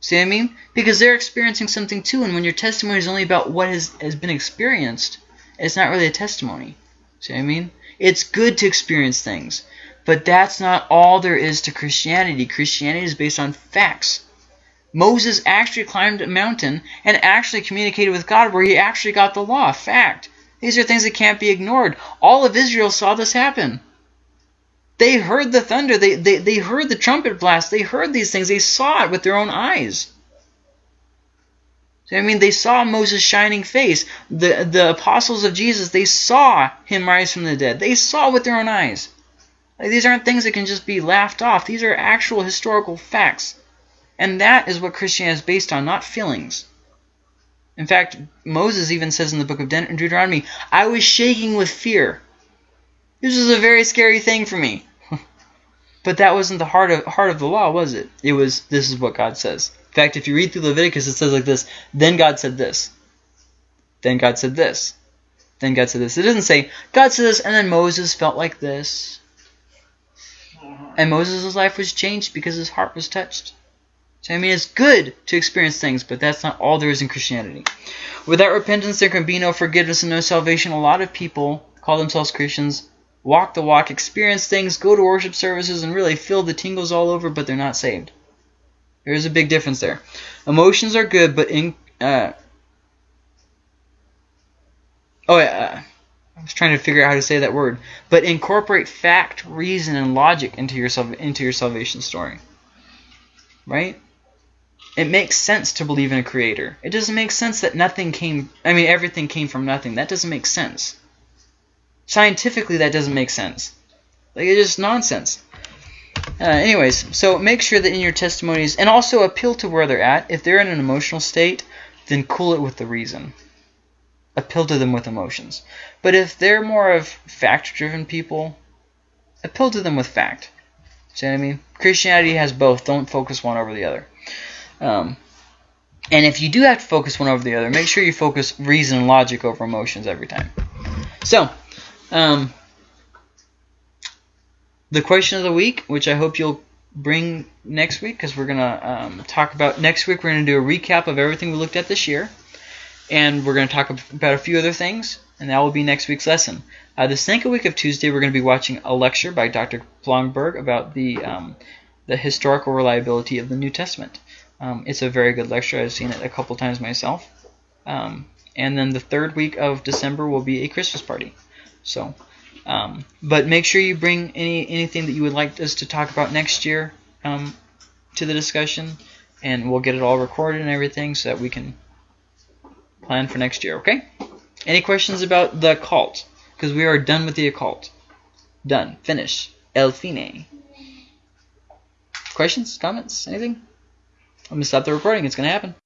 See what I mean? Because they're experiencing something too, and when your testimony is only about what has, has been experienced, it's not really a testimony. See what I mean? It's good to experience things, but that's not all there is to Christianity. Christianity is based on facts. Moses actually climbed a mountain and actually communicated with God where he actually got the law. Fact. These are things that can't be ignored. All of Israel saw this happen. They heard the thunder. They, they, they heard the trumpet blast. They heard these things. They saw it with their own eyes. I mean, they saw Moses' shining face. The, the apostles of Jesus, they saw him rise from the dead. They saw with their own eyes. Like, these aren't things that can just be laughed off. These are actual historical facts. And that is what Christianity is based on, not feelings. In fact, Moses even says in the book of De Deuteronomy, I was shaking with fear. This was a very scary thing for me. but that wasn't the heart of, heart of the law, was it? It was, this is what God says. In fact, if you read through Leviticus, it says like this, then God said this. Then God said this. Then God said this. It doesn't say, God said this, and then Moses felt like this. And Moses' life was changed because his heart was touched. So, I mean, it's good to experience things, but that's not all there is in Christianity. Without repentance, there can be no forgiveness and no salvation. A lot of people call themselves Christians, walk the walk, experience things, go to worship services, and really feel the tingles all over, but they're not saved. There's a big difference there. Emotions are good, but in uh, oh yeah, uh, I was trying to figure out how to say that word. But incorporate fact, reason, and logic into your into your salvation story. Right? It makes sense to believe in a creator. It doesn't make sense that nothing came. I mean, everything came from nothing. That doesn't make sense. Scientifically, that doesn't make sense. Like it's just nonsense. Uh, anyways, so make sure that in your testimonies, and also appeal to where they're at. If they're in an emotional state, then cool it with the reason. Appeal to them with emotions. But if they're more of fact-driven people, appeal to them with fact. See what I mean? Christianity has both. Don't focus one over the other. Um, and if you do have to focus one over the other, make sure you focus reason and logic over emotions every time. So, um, the question of the week, which I hope you'll bring next week, because we're going to um, talk about next week. We're going to do a recap of everything we looked at this year, and we're going to talk about a few other things, and that will be next week's lesson. Uh, the second week of Tuesday, we're going to be watching a lecture by Dr. Blomberg about the um, the historical reliability of the New Testament. Um, it's a very good lecture. I've seen it a couple times myself. Um, and then the third week of December will be a Christmas party. So, um, but make sure you bring any anything that you would like us to talk about next year um, to the discussion, and we'll get it all recorded and everything so that we can plan for next year. Okay? Any questions about the occult? Because we are done with the occult. Done. Finished. El fine. Questions? Comments? Anything? I'm going to stop the recording. It's going to happen.